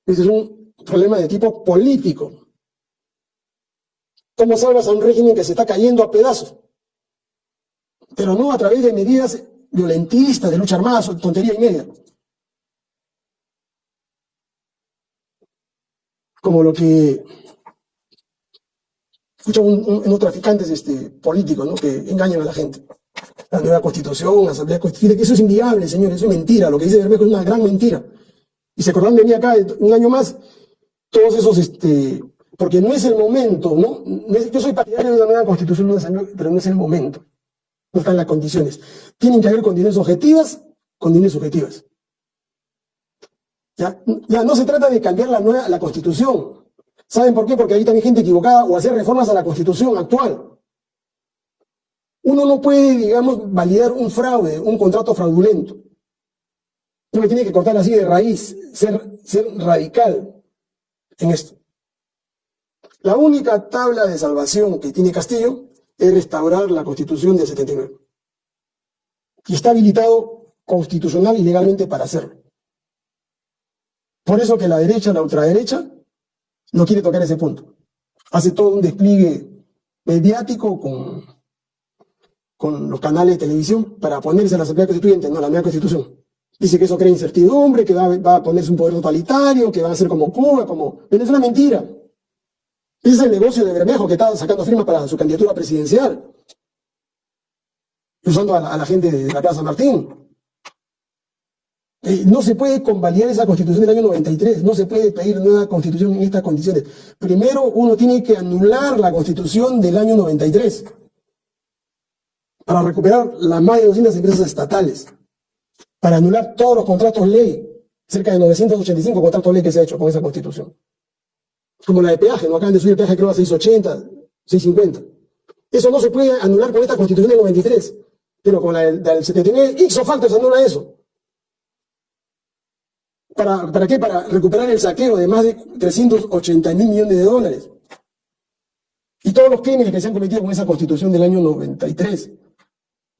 Este es un problema de tipo político. ¿Cómo salvas a un régimen que se está cayendo a pedazos? Pero no a través de medidas violentistas, de lucha armada, tontería y media. Como lo que escuchan unos traficantes este, políticos, ¿no? Que engañan a la gente. La nueva constitución, la asamblea constituyente, eso es inviable, señores, eso es mentira. Lo que dice Bermejo es una gran mentira. Y se acordan de mí acá un año más, todos esos este, porque no es el momento, ¿no? Yo soy partidario de una nueva constitución, pero no es el momento. No están las condiciones. Tienen que haber condiciones objetivas, condiciones subjetivas. ¿Ya? ya no se trata de cambiar la, nueva, la constitución. ¿Saben por qué? Porque hay también gente equivocada o hacer reformas a la constitución actual. Uno no puede, digamos, validar un fraude, un contrato fraudulento. Uno tiene que cortar así de raíz, ser, radical en esto. La única tabla de salvación que tiene Castillo es restaurar la constitución del 79. Y está habilitado constitucional y legalmente para hacerlo. Por eso que la derecha, la ultraderecha, no quiere tocar ese punto. Hace todo un despliegue mediático con, con los canales de televisión para ponerse a la Asamblea Constituyente, no, la nueva Constitución. Dice que eso crea incertidumbre, que va, a ponerse un poder totalitario, que va a ser como Cuba, como... Pero es una mentira. Ese es el negocio de Bermejo que está sacando firmas para su candidatura presidencial. Usando a la, gente de la Plaza Martín. Eh, no se puede convalidar esa constitución del año 93, no se puede pedir nueva constitución en estas condiciones. Primero uno tiene que anular la constitución del año 93 para recuperar las más de 200 empresas estatales, para anular todos los contratos ley, cerca de 985 contratos ley que se ha hecho con esa constitución como la de peaje, no acaban de subir el peaje creo a 680, 650. Eso no se puede anular con esta constitución del 93, pero con la del, 79, ixo facto se anula eso. ¿Para, ¿Para qué? Para recuperar el saqueo de más de 380 mil millones de dólares. Y todos los crímenes que se han cometido con esa constitución del año 93.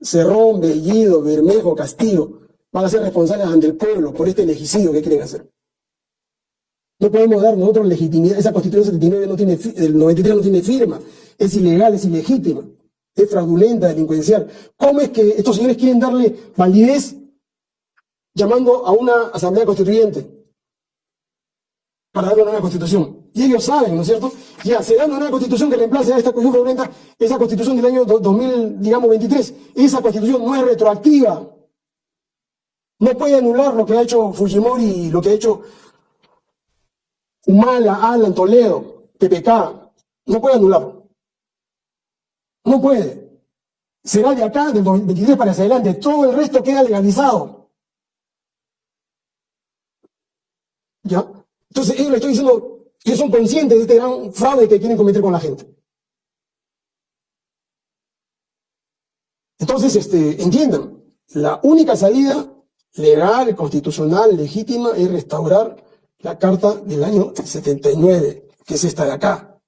Cerrón, Bellido, Bermejo, Castillo, van a ser responsables ante el pueblo por este legicidio que quieren hacer. No podemos dar nosotros legitimidad. Esa constitución del 79 no tiene, del 93 no tiene firma. Es ilegal, es ilegítima. Es fraudulenta, delincuencial. ¿Cómo es que estos señores quieren darle validez llamando a una asamblea constituyente para darle una nueva constitución? Y ellos saben, ¿no es cierto? Ya, se da una constitución que reemplace a esta constitución fraudulenta, esa constitución del año 2000, digamos, 23. Esa constitución no es retroactiva. No puede anular lo que ha hecho Fujimori y lo que ha hecho Humala, Alan, Toledo, PPK, no puede anularlo. No puede. Será de acá, del 23 para hacia adelante. Todo el resto queda legalizado. ¿Ya? Entonces, ellos le estoy diciendo que son conscientes de este gran fraude que quieren cometer con la gente. Entonces, este, entiendan, la única salida legal, constitucional, legítima es restaurar la carta del año 79, que es esta de acá.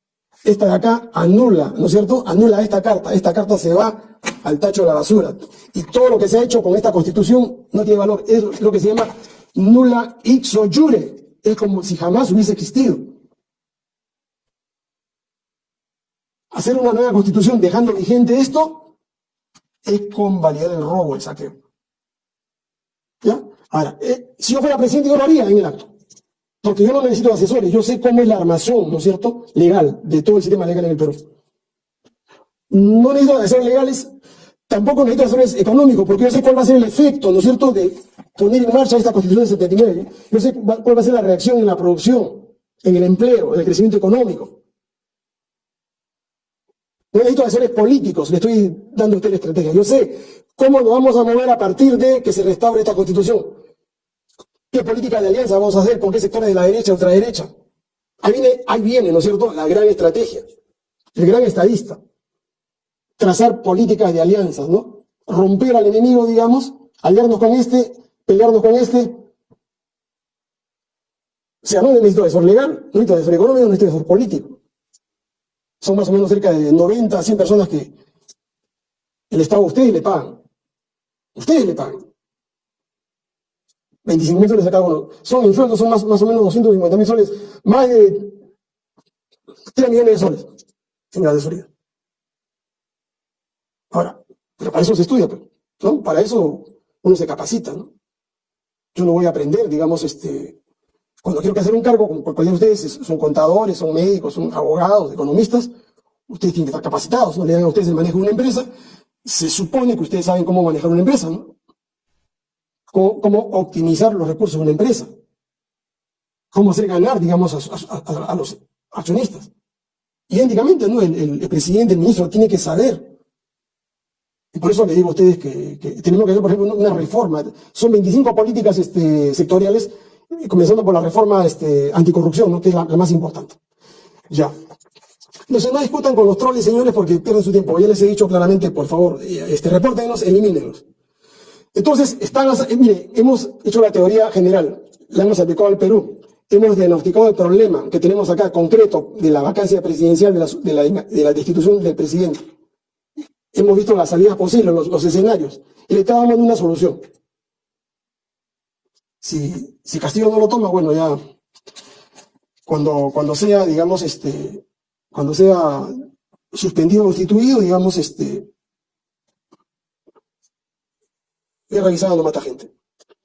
Esta de acá anula, ¿no es cierto? Anula esta carta. Esta carta se va al tacho de la basura. Y todo lo que se ha hecho con esta constitución no tiene valor. Es lo que se llama nula ixo jure. Es como si jamás hubiese existido. Hacer una nueva constitución dejando vigente esto es convalidar el robo, el saqueo. ¿Ya? Ahora, eh, si yo fuera presidente, yo lo haría en el acto. Porque yo no necesito asesores, yo sé cómo es la armación, ¿no es cierto?, legal, de todo el sistema legal en el Perú. No necesito asesores legales, tampoco necesito asesores económicos, porque yo sé cuál va a ser el efecto, ¿no es cierto?, de poner en marcha esta Constitución del 79. Yo sé cuál va a ser la reacción en la producción, en el empleo, en el crecimiento económico. No necesito asesores políticos, le estoy dando a usted la estrategia. Yo sé cómo nos vamos a mover a partir de que se restaure esta Constitución. ¿Qué política de alianza vamos a hacer? ¿Con qué sectores de la derecha, ultraderecha? Ahí viene, ahí viene, ¿no es cierto?, la gran estrategia, el gran estadista trazar políticas de alianzas, ¿no? Romper al enemigo, digamos, aliarnos con este, pelearnos con este. O sea, no necesito asesor legal, no necesito asesor económico, no necesito asesor político. Son más o menos cerca de 90 a 100 personas que el Estado a ustedes le pagan. Ustedes le pagan. 25 mil soles a cada uno. Son en son más, más o menos 250 mil soles, más de 3 millones de soles en la asesoría. Ahora, pero para eso se estudia, pues, ¿no? Para eso uno se capacita, ¿no? Yo no voy a aprender, digamos, este, cuando quiero que hacer un cargo, como cualquiera de ustedes son contadores, son médicos, son abogados, economistas, ustedes tienen que estar capacitados, no le dan a ustedes el manejo de una empresa, se supone que ustedes saben cómo manejar una empresa, ¿no? Cómo, optimizar los recursos de una empresa, cómo hacer ganar, digamos, a, los accionistas. Idénticamente, ¿no? El, presidente, el ministro, tiene que saber y por eso le digo a ustedes que, tenemos que hacer, por ejemplo, una reforma. Son 25 políticas este, sectoriales, comenzando por la reforma este, anticorrupción, ¿no? que es la, más importante. Ya. Entonces no discutan con los troles, señores, porque pierden su tiempo. Ya les he dicho claramente, por favor, eh, este, repórtenos, elimínenlos. Entonces, están, eh, mire, hemos hecho la teoría general, la hemos aplicado al Perú. Hemos diagnosticado el problema que tenemos acá concreto de la vacancia presidencial de la, de la, de la destitución del presidente hemos visto las salidas posibles, los, escenarios, y le estábamos dando una solución. Si, si Castillo no lo toma, bueno, ya cuando, cuando sea, digamos, este, cuando sea suspendido o instituido, digamos, este, he revisado mata gente.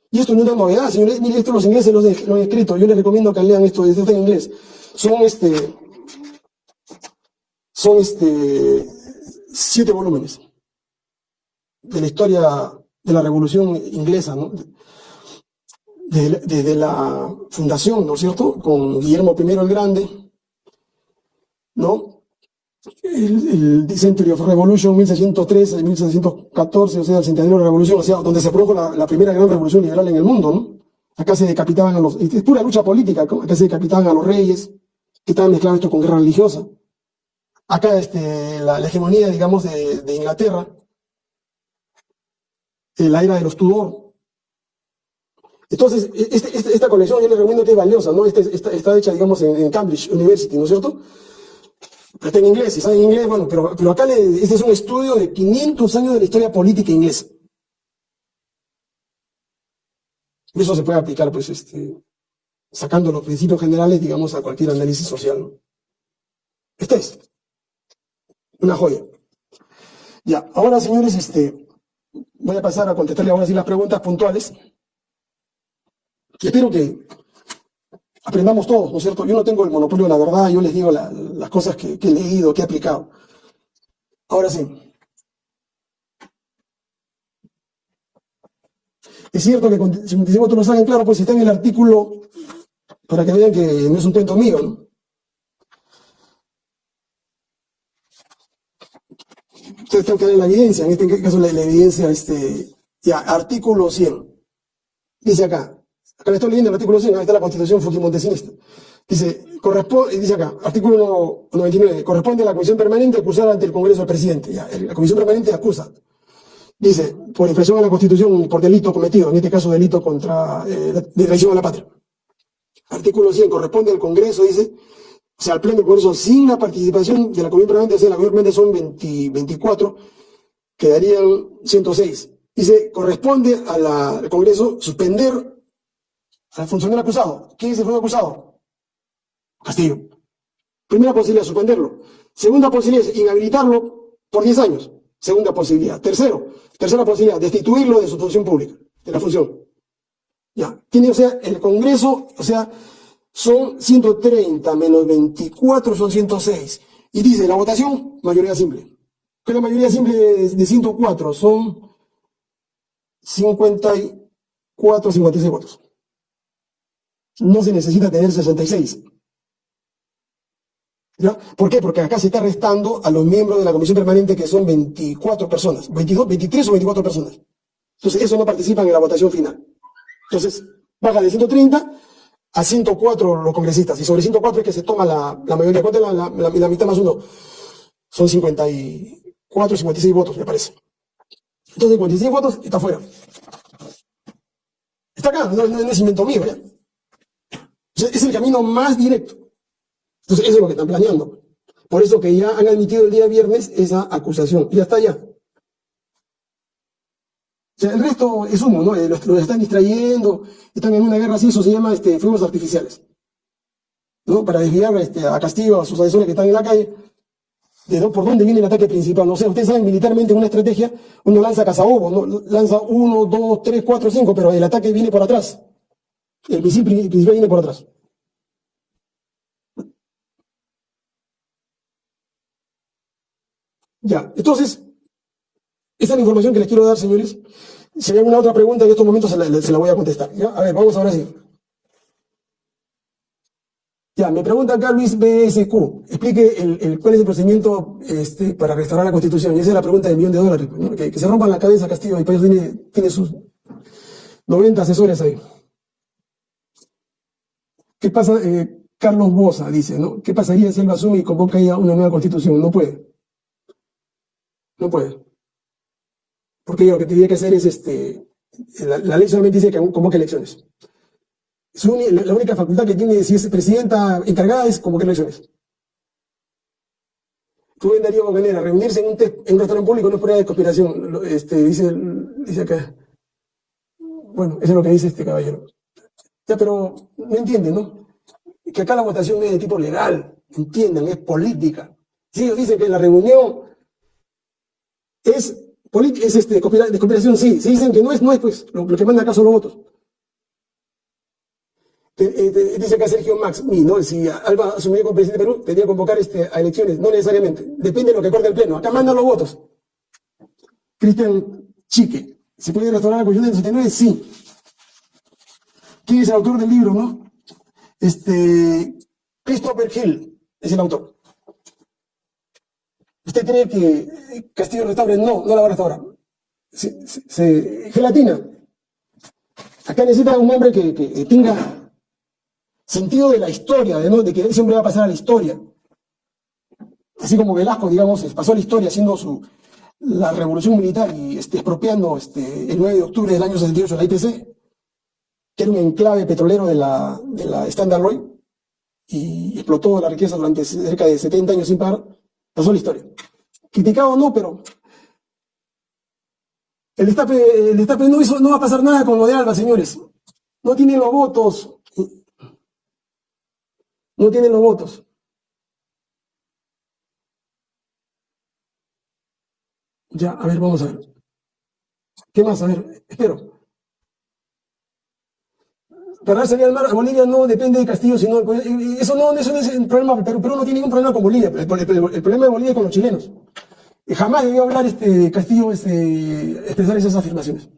Y esto no es una novedad, señores, mire, esto los ingleses lo, han escrito, yo les recomiendo que lean esto, esto en inglés. Son este, son este, siete volúmenes de la historia de la Revolución Inglesa, ¿no? Desde, la fundación, ¿no es cierto?, con Guillermo I el Grande, ¿no? El, el Century of Revolution 1613-1614, o sea, el centenario de la revolución, o sea, donde se produjo la, primera gran revolución liberal en el mundo, ¿no? Acá se decapitaban a los, es pura lucha política, acá se decapitaban a los reyes, que estaban mezclados esto con guerra religiosa acá este, la, hegemonía, digamos, de, Inglaterra, la era de los Tudor. Entonces, e, este, este, esta colección yo les recomiendo que es valiosa, ¿no? Este, está, hecha, digamos, en, Cambridge University, ¿no es cierto? Pero está en inglés, si saben inglés, bueno, pero, pero acá este es un estudio de 500 años de la historia política inglesa. Eso se puede aplicar, pues, este, sacando los principios generales, digamos, a cualquier análisis social, ¿no? Este es. Una joya. Ya, ahora señores, este, voy a pasar a contestarle ahora sí las preguntas puntuales. Y espero que aprendamos todos, ¿no es cierto? Yo no tengo el monopolio de la verdad, yo les digo las cosas que, he leído, que he aplicado. Ahora sí. Es cierto que si otros lo saben claro, pues está en el artículo, para que vean que no es un cuento mío, ¿no? Entonces tengo que dar la evidencia, en este caso la, evidencia, este, ya, artículo 100. Dice acá, acá le estoy leyendo el artículo 100, ahí está la constitución fujimontesinista. Dice, corresponde, dice acá, artículo 99, corresponde a la comisión permanente acusar ante el Congreso del presidente. La comisión permanente acusa. Dice, por infracción a la constitución, por delito cometido, en este caso delito contra, eh, de traición a la patria. Artículo 100, corresponde al Congreso, dice, o sea, al Pleno del Congreso sin la participación de la Comisión Permanente, o sea, la Comisión Permanente son 24, quedarían 106. Dice, corresponde al Congreso suspender al funcionario acusado. ¿Quién es el acusado? Castillo. Primera posibilidad, suspenderlo. Segunda posibilidad inhabilitarlo por 10 años. Segunda posibilidad. Tercero, tercera posibilidad, destituirlo de su función pública, de la función. Ya. Tiene, o sea, el Congreso, o sea, son 130 menos 24 son 106. Y dice, la votación, mayoría simple. Que la mayoría simple de 104 son 54, 56 votos. No se necesita tener 66. ¿Ya? ¿Por qué? Porque acá se está restando a los miembros de la comisión permanente que son 24 personas, 22, 23 o 24 personas. Entonces, eso no participan en la votación final. Entonces, baja de 130 a 104 los congresistas. Y sobre 104 es que se toma la, mayoría. ¿Cuánto es la, mitad más uno? Son 54, 56 votos, me parece. Entonces, 56 votos está fuera. Está acá, no, es invento mío, ¿ya? Es el camino más directo. Entonces, eso es lo que están planeando. Por eso que ya han admitido el día viernes esa acusación. Ya está ya. O sea, el resto es humo, ¿no? Eh, los, están distrayendo, están en una guerra así, eso se llama este, fuegos artificiales. ¿No? Para desviar este, a Castillo, a sus asesores que están en la calle, de por dónde viene el ataque principal. No sé, ustedes saben, militarmente en una estrategia, uno lanza cazabobos, lanza uno, dos, tres, cuatro, cinco, pero el ataque viene por atrás. El misil principal viene por atrás. Ya, entonces, esa es la información que les quiero dar, señores. Si hay alguna otra pregunta en estos momentos se la, voy a contestar. ¿ya? A ver, vamos ahora sí. Ya, me pregunta acá Luis BSQ. Explique el, cuál es el procedimiento este, para restaurar la Constitución. Y esa es la pregunta del millón de dólares. Que, se rompan la cabeza Castillo. El país tiene sus 90 asesores ahí. ¿Qué pasa? Eh, Carlos Bosa dice, ¿no? ¿Qué pasaría si él asume y convoca ya una nueva constitución? No puede. No puede. Porque lo que tiene que hacer es, este, la, ley solamente dice que convoque elecciones. la única facultad que tiene, si es presidenta encargada, es convocar elecciones. Rubén Darío Bocanera, reunirse en un, en un restaurante público no es prueba de conspiración, este, dice, dice acá. Bueno, eso es lo que dice este caballero. Ya, pero no entienden, ¿no? Que acá la votación es de tipo legal, entiendan, es política. Si ellos dicen que la reunión es, es este, de cooperación, sí. Si dicen que no es, no es, pues, lo, que manda acá son los votos. Eh, dice acá Sergio Max, ¿no? si Alba asumió como presidente de Perú, tendría que convocar este, a elecciones, no necesariamente, depende de lo que corte el pleno, acá mandan los votos. Cristian Chique, ¿se puede restaurar la Constitución del 69? Sí. ¿Quién es el autor del libro, no? Este, Christopher Hill es el autor. ¿Usted cree que Castillo restaure? No, no la va a restaurar. gelatina. Acá necesita un hombre que, tenga sentido de la historia, de, de que ese hombre va a pasar a la historia. Así como Velasco, digamos, pasó a la historia haciendo su, la revolución militar y este, expropiando este, el 9 de octubre del año 68 la IPC, que era un enclave petrolero de la, de la Standard Oil, y explotó la riqueza durante cerca de 70 años sin parar. Pasó la historia. Criticado no, pero el destape, el destape no, hizo, no va a pasar nada con lo de Alba, señores. No tienen los votos. No tienen los votos. Ya, a ver, vamos a ver. ¿Qué más? A ver, espero para salir al mar a Bolivia no depende de Castillo, sino eso no, eso es el problema, Perú, Perú no tiene ningún problema con Bolivia, el, problema de Bolivia es con los chilenos. Y jamás debió hablar este Castillo este, expresar esas afirmaciones.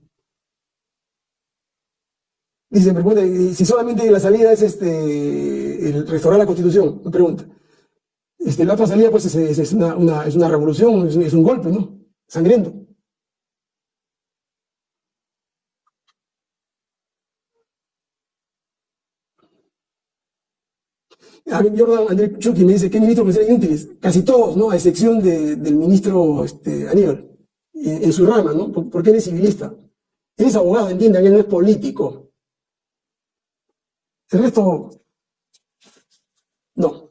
Dice, me pregunta, si solamente la salida es este el restaurar la constitución, me pregunta. Este, la otra salida pues es, una, es una revolución, es un golpe, ¿no? Sangriento. A mí Jordan André Chucky me dice, ¿qué ministros me inútiles? Casi todos, ¿no? A excepción del ministro este, Aníbal, en, su rama, ¿no? Porque él es civilista. Él es abogado, entiende, él no es político. El resto, no.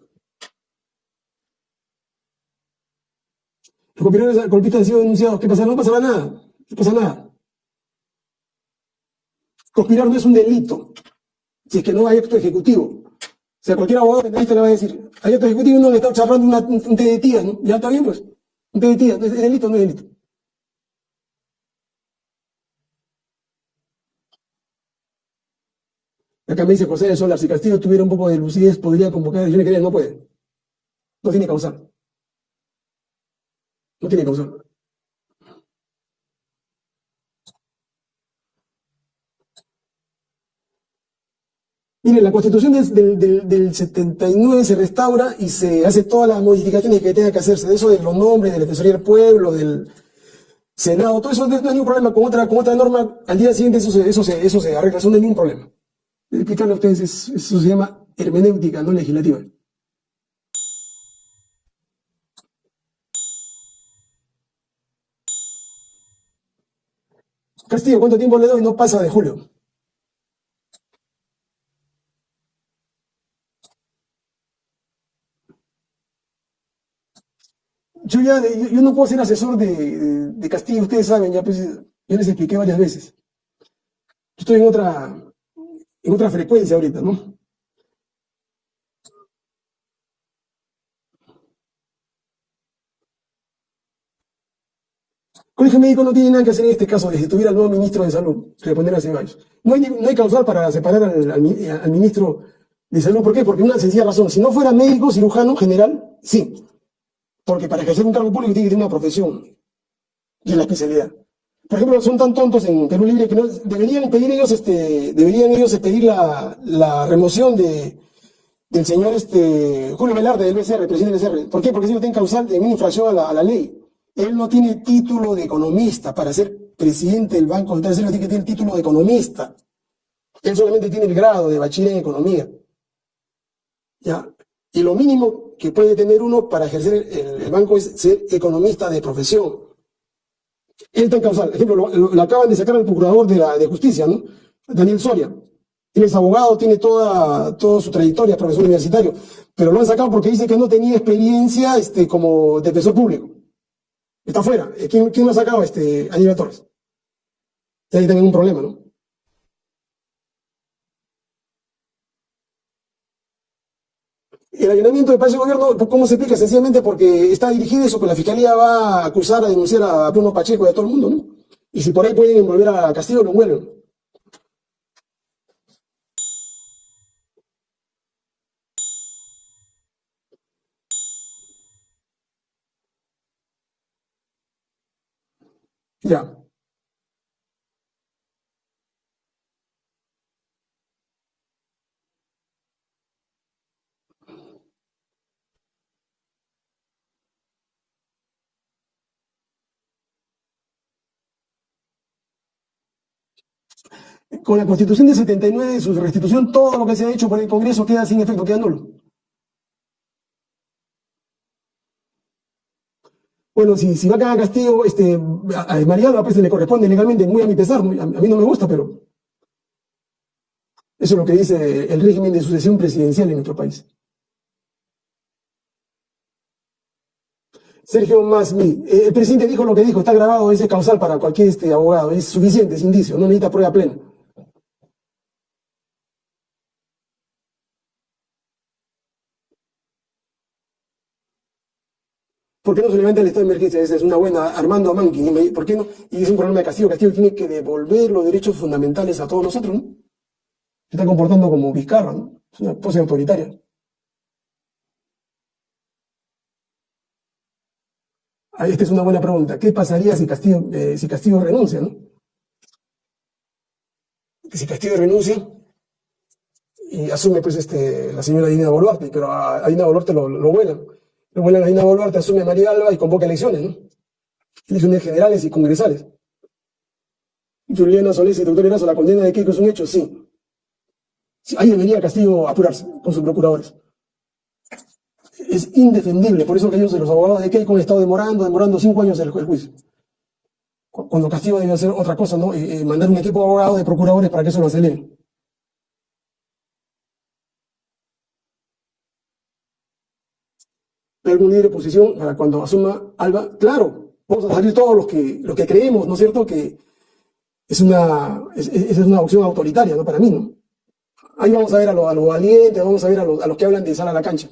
Los golpistas han sido denunciados. ¿Qué pasa? No pasará nada. No pasa nada. Conspirar no es un delito. Si es que no hay acto ejecutivo. O sea, cualquier abogado penalista le va a decir, hay otro ejecutivo uno le está charlando una, un té de tías, ¿no? Ya está bien, pues. Un té de tías, ¿es delito no es delito? Acá me dice José de Solar, si Castillo tuviera un poco de lucidez, podría convocar elecciones generales, no puede. No tiene causal. No tiene causal. Mire, la constitución del, del, del, 79 se restaura y se hace todas las modificaciones que tenga que hacerse, de eso de los nombres, de la Defensoría del Pueblo, del Senado, todo eso no hay ningún problema con otra, con otra norma, al día siguiente eso se, eso eso se arregla, eso no hay ningún problema. Explicarle a ustedes, eso se llama hermenéutica, no legislativa. Castillo, ¿cuánto tiempo le doy? No pasa de julio. Yo ya, yo, no puedo ser asesor de, de, Castillo, ustedes saben, ya pues, les expliqué varias veces. Yo estoy en otra, en otra frecuencia ahorita, ¿no? Colegio Médico no tiene nada que hacer en este caso de tuviera el nuevo ministro de Salud, responder a Ceballos. No hay, no hay causal para separar al, al, ministro de Salud. ¿Por qué? Porque una sencilla razón. Si no fuera médico, cirujano general, sí. Porque para ejercer un cargo público tiene que tener una profesión y la especialidad. Por ejemplo, son tan tontos en Perú Libre que no, deberían pedir ellos, este, deberían ellos pedir la, la remoción de, del señor este, Julio Velarde del BCR, presidente del BCR. ¿Por qué? Porque si no tiene causal de una infracción a la, ley. Él no tiene título de economista para ser presidente del Banco Central, él tiene que tener título de economista. Él solamente tiene el grado de bachiller en economía. ¿Ya? Y lo mínimo que puede tener uno para ejercer el, banco es ser economista de profesión. Él está en causal. Ejemplo, lo, acaban de sacar al procurador de, la, de justicia, ¿no? Daniel Soria. Él es abogado, tiene toda, toda su trayectoria, profesor universitario, pero lo han sacado porque dice que no tenía experiencia este, como defensor público. Está fuera. ¿Quién, quién lo ha sacado? Este, Torres. Ahí tienen un problema, ¿no? El allanamiento de Palacio de Gobierno, ¿cómo se explica? Sencillamente porque está dirigido eso, que la Fiscalía va a acusar, a denunciar a Bruno Pacheco y a todo el mundo, ¿no? Y si por ahí pueden envolver a Castillo, lo envuelven. Ya. Con la Constitución de 79, su restitución, todo lo que se ha hecho por el Congreso queda sin efecto, queda nulo. Bueno, si, si va a quedar castigo, este, a, a pues se le corresponde legalmente, muy a mi pesar, a, a mí no me gusta, pero eso es lo que dice el régimen de sucesión presidencial en nuestro país. Sergio Masmi, eh, el presidente dijo lo que dijo, está grabado, ese causal para cualquier este, abogado, es suficiente, es indicio, no necesita prueba plena. ¿Por qué no se levanta el estado de emergencia? Esa es una buena, Armando Amanqui. ¿Por qué no? Y es un problema de Castillo. Castillo tiene que devolver los derechos fundamentales a todos nosotros, ¿no? Se está comportando como Vizcarra, ¿no? Es una pose autoritaria. Ah, esta es una buena pregunta. ¿Qué pasaría si Castillo, eh, si Castillo renuncia, no? Si Castillo renuncia y asume, pues, este, la señora Dina Boluarte, pero a, Dina Boluarte lo, lo vuelan Luego la Dina Boluarte asume a María Alba y convoca elecciones, ¿no? Elecciones generales y congresales. Juliana Solís y doctor Erazo, la condena de Keiko es un hecho, sí. Ahí debería Castillo apurarse con sus procuradores. Es indefendible, por eso que ellos, los abogados de Keiko, han estado demorando, demorando cinco años el, juicio. Cuando Castillo debe hacer otra cosa, ¿no? Eh, eh, mandar un equipo de abogados, de procuradores para que eso lo acelere. Algún líder de oposición para cuando asuma Alba, claro, vamos a salir todos los que, los que creemos, ¿no es cierto?, que es una, es, es una opción autoritaria, ¿no?, para mí, ¿no? Ahí vamos a ver a los lo valientes, vamos a ver a los, a los que hablan de sal a la cancha.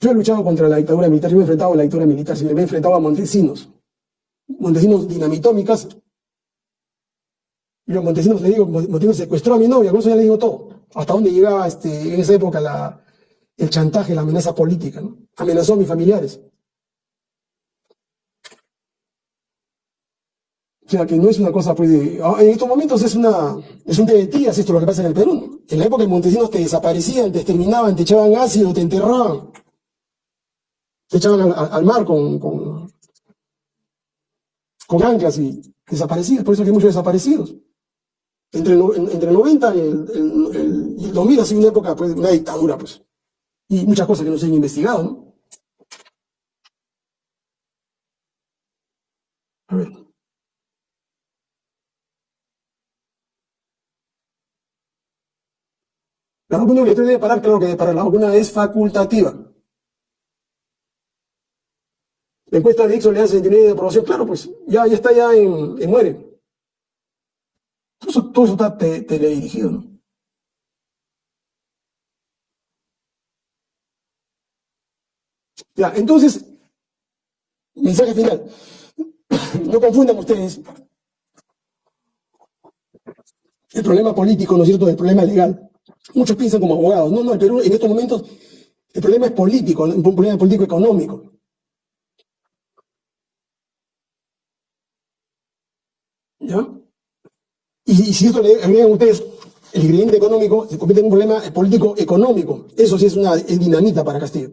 Yo he luchado contra la dictadura militar, yo me he enfrentado a la dictadura militar, me he enfrentado a Montesinos. Montesinos dinamitó mi casa. Y a Montesinos le digo, Montesinos secuestró a mi novia, con eso ya le digo todo. Hasta dónde llegaba este, en esa época la, el chantaje, la amenaza política. ¿no? Amenazó a mis familiares. O sea, que no es una cosa, pues, de, ah, en estos momentos es una, es un tebetías esto lo que pasa en el Perú. En la época de Montesinos te desaparecían, te exterminaban, te echaban ácido, te enterraban. Te echaban al, mar con, con, anclas y desaparecidos. Por eso que hay muchos desaparecidos. Entre el, entre 90 y el, el 2000 ha sido una época, pues, una dictadura, pues. Y muchas cosas que no se han investigado. A ver. La vacuna obligatoria debe parar, claro que para la vacuna es facultativa. La encuesta de Ixo le hace de aprobación, claro, pues ya, ya está ya en, muere. Todo eso, todo eso está teledirigido, ¿no? Ya, entonces, mensaje final. No confundan ustedes el problema político, ¿no es cierto?, del problema legal. Muchos piensan como abogados. No, no, el Perú en estos momentos el problema es político, un problema político económico. ¿Ya? Y, si esto le agregan ustedes el ingrediente económico, se convierte en un problema político económico. Eso sí es una dinamita para Castillo.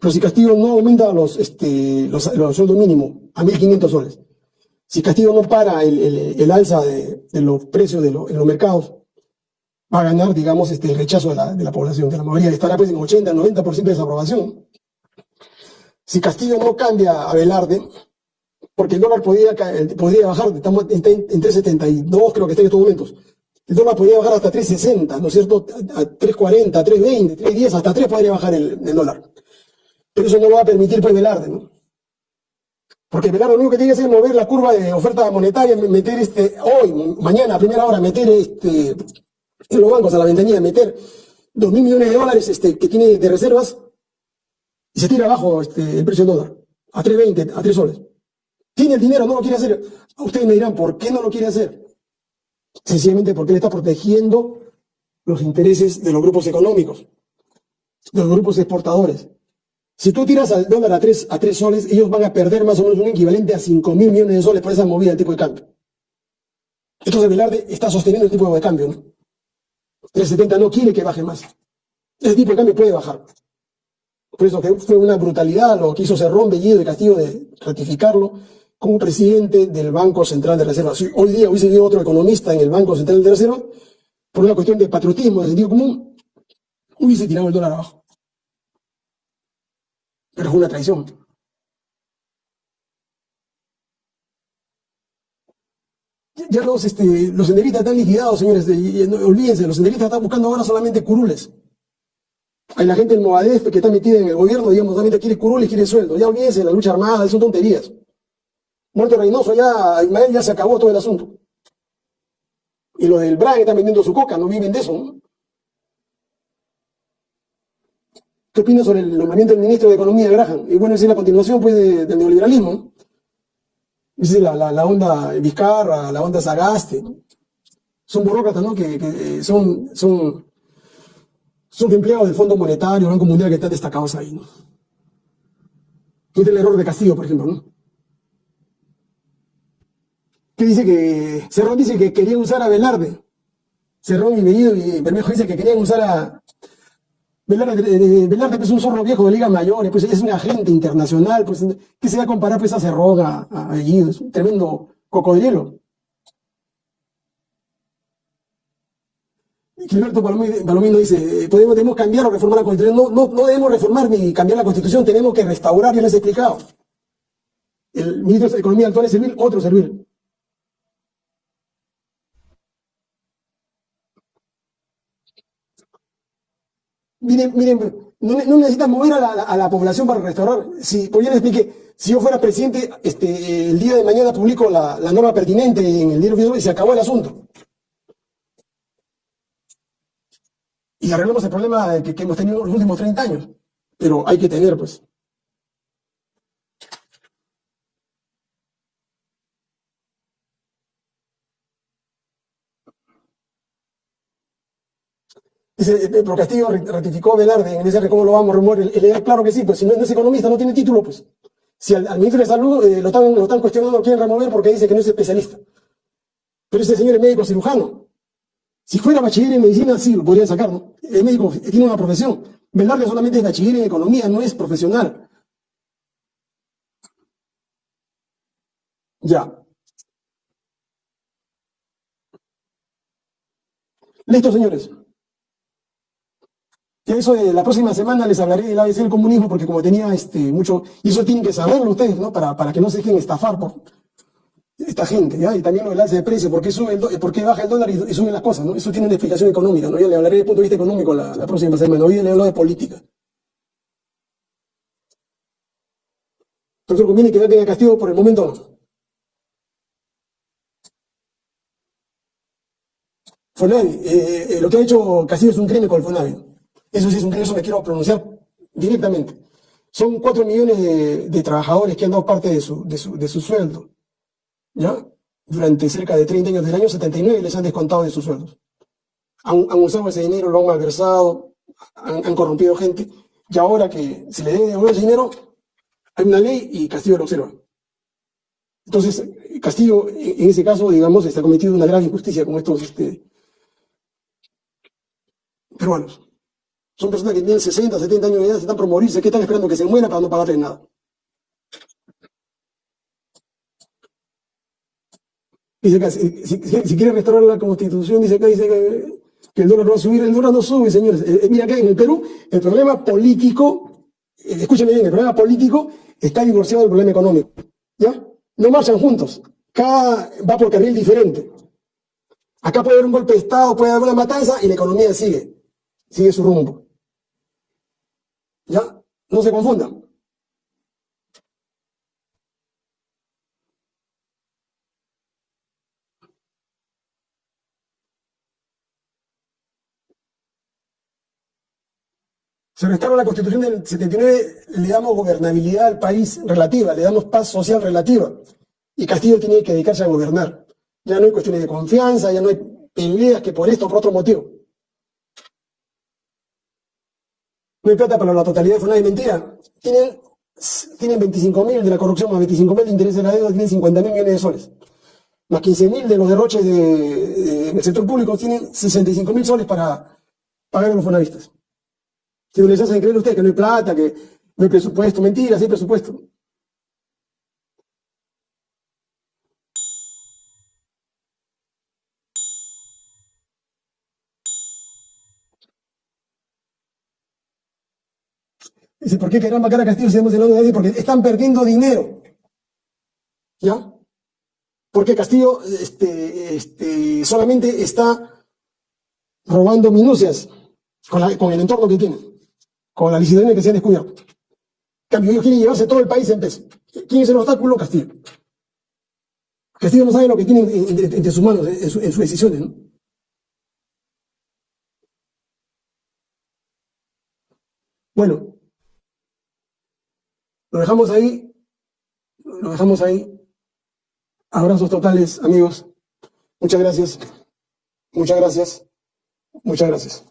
Pero si Castillo no aumenta los, este, sueldos mínimos a 1.500 soles, si Castillo no para el, alza de, los precios de en los mercados, va a ganar, digamos, este, el rechazo de la, de la población, de la mayoría, estará pues en 80, 90% de desaprobación. Si Castillo no cambia a Velarde, porque el dólar podría, podría bajar, estamos en, 3.72 creo que está en estos momentos, el dólar podría bajar hasta 3.60, ¿no es cierto? A 3.40, 3.20, 3.10, hasta 3 podría bajar el, dólar. Pero eso no lo va a permitir pues Velarde, ¿no? Porque Velarde lo único que tiene que hacer es mover la curva de oferta monetaria, meter este, hoy, mañana, a primera hora, meter este, en los bancos a la ventanilla meter dos mil millones de dólares este, que tiene de reservas y se tira abajo este, el precio del dólar a 3.20, a 3 soles. Tiene el dinero, no lo quiere hacer. Ustedes me dirán, ¿por qué no lo quiere hacer? Sencillamente porque él está protegiendo los intereses de los grupos económicos, de los grupos exportadores. Si tú tiras al dólar a 3, a 3 soles, ellos van a perder más o menos un equivalente a 5 mil millones de soles por esa movida del tipo de cambio. Entonces Velarde está sosteniendo el tipo de cambio. ¿no? 370 no quiere que baje más. Ese tipo de cambio puede bajar. Por eso fue una brutalidad lo que hizo Cerrón, Bellido de Castillo de ratificarlo como presidente del Banco Central de Reserva. Si hoy día hubiese habido otro economista en el Banco Central de Reserva, por una cuestión de patriotismo, de sentido común, hubiese tirado el dólar abajo. Pero fue una traición. ya los, este, los senderistas están liquidados, señores. olvídense, los senderistas están buscando ahora solamente curules. Hay la gente del Movadef que está metida en el gobierno, digamos, solamente quiere curules, quiere sueldo. Ya olvídense, la lucha armada, son tonterías. Muerto Reynoso, ya, Ismael ya se acabó todo el asunto. Y los del BRAN están vendiendo su coca, no viven de eso. ¿Qué sobre el nombramiento del ministro de Economía, Graham? Y bueno, es la continuación pues, del neoliberalismo. Dice la, la, onda Vizcarra, la onda Sagaste, son burócratas, ¿no? Que, eh, son, son, son empleados del Fondo Monetario, Banco Mundial, que están destacados ahí, ¿no? es el error de Castillo, por ejemplo, ¿no? Que dice que, Cerrón dice que quería usar a Velarde. Cerrón y Bellido y Bermejo dice que querían usar a, Velarde, es un zorro viejo de Liga Mayor, pues es un agente internacional, pues ¿qué se va a comparar pues a Cerroga, a es un tremendo cocodrilo. Gilberto Palomino dice, podemos, debemos cambiar o reformar la Constitución. No, no, debemos reformar ni cambiar la Constitución, tenemos que restaurar, ya les he explicado. El ministro de Economía actual es servir, otro servir. Miren, miren, no, necesitas mover a la, población para restaurar. Si, pues ya les expliqué, si yo fuera presidente, este, el día de mañana publico la, norma pertinente en el diario y se acabó el asunto. Y arreglamos el problema que, que hemos tenido los últimos 30 años. Pero hay que tener, pues, Dice, eh, pero Castillo ratificó Velarde en ese cómo lo vamos a remover. El, claro que sí, pues si no es economista, no tiene título, pues. Si al, ministro de Salud eh, lo, están, lo están cuestionando, lo quieren remover porque dice que no es especialista. Pero ese señor es médico cirujano. Si fuera bachiller en medicina, sí, lo podrían sacar, ¿no? El médico tiene una profesión. Velarde solamente es bachiller en economía, no es profesional. Ya. Listo, señores. Eso de la próxima semana les hablaré del ABC del comunismo, porque como tenía este, mucho, y eso tienen que saberlo ustedes, ¿no? Para, para que no se dejen estafar por esta gente, ¿ya? Y también lo del alza de precio, ¿por qué, sube el por qué baja el dólar y, suben las cosas, ¿no? Eso tiene una explicación económica, ¿no? Ya le hablaré desde punto de vista económico la, próxima semana. Hoy le hablo de política. Entonces conviene que no tenga castigo por el momento no. Eh, eh, lo que ha hecho Castillo es un crimen con el Fonavi. Eso sí es un eso me quiero pronunciar directamente. Son cuatro millones de, trabajadores que han dado parte de su, de su, de su sueldo. ¿Ya? Durante cerca de 30 años del año 79 les han descontado de sus sueldos. Han, usado ese dinero, lo han malversado, han, corrompido gente. Y ahora que se le debe devolver ese dinero, hay una ley y Castillo lo observa. Entonces, Castillo, en ese caso, digamos, está cometido una grave injusticia con estos este, peruanos. Son personas que tienen 60, 70 años de edad, se están por morirse, que están esperando que se mueran para no pagarles nada. Dice acá, si, si, quiere restaurar la constitución, dice acá, dice que, el dólar no va a subir, el dólar no sube, señores. Eh, eh, mira acá en el Perú, el problema político, eh, bien, el problema político está divorciado del problema económico. ¿Ya? No marchan juntos. Cada va por carril diferente. Acá puede haber un golpe de Estado, puede haber una matanza y la economía sigue sigue su rumbo. ¿Ya? No se confundan. Se restaura la constitución del 79, le damos gobernabilidad al país relativa, le damos paz social relativa. Y Castillo tiene que dedicarse a gobernar. Ya no hay cuestiones de confianza, ya no hay peleas que por esto o por otro motivo. No hay plata para la totalidad de FUNAI, mentira. Tienen, tienen 25.000 de la corrupción, más 25.000 de interés de la deuda, tienen 50.000 millones de soles. Más 15.000 de los derroches de, del sector público, tienen 65.000 soles para pagar a los fonavistas. Si no les hacen creer ustedes que no hay plata, que no hay presupuesto, mentira, sí hay presupuesto. ¿Por qué querrán vacar a Castillo si estamos hablando de nadie? Porque están perdiendo dinero. ¿Ya? Porque Castillo este, este, solamente está robando minucias con, con, el entorno que tiene, con la licitación que se han descubierto. En cambio, ellos quieren llevarse todo el país en peso. ¿Quién es el obstáculo? Castillo. Castillo no sabe lo que tiene entre sus manos, en, sus decisiones. ¿no? Bueno, lo dejamos ahí. Lo dejamos ahí. Abrazos totales, amigos. Muchas gracias. Muchas gracias. Muchas gracias.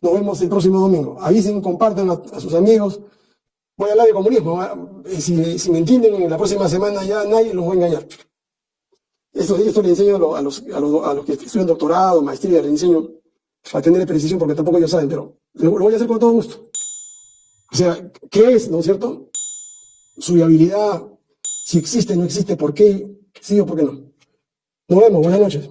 Nos vemos el próximo domingo. Avisen, compartan a, sus amigos. Voy a hablar de comunismo. Si, si, me entienden, en la próxima semana ya nadie los va a engañar. Esto, esto le enseño a los, a, los, a los, que estudian doctorado, maestría, le enseño a tener precisión porque tampoco ellos saben, pero lo voy a hacer con todo gusto. O sea, ¿qué es, no es cierto? Su viabilidad, si existe, no existe, ¿por qué? Sí o por qué no. Nos vemos, buenas noches.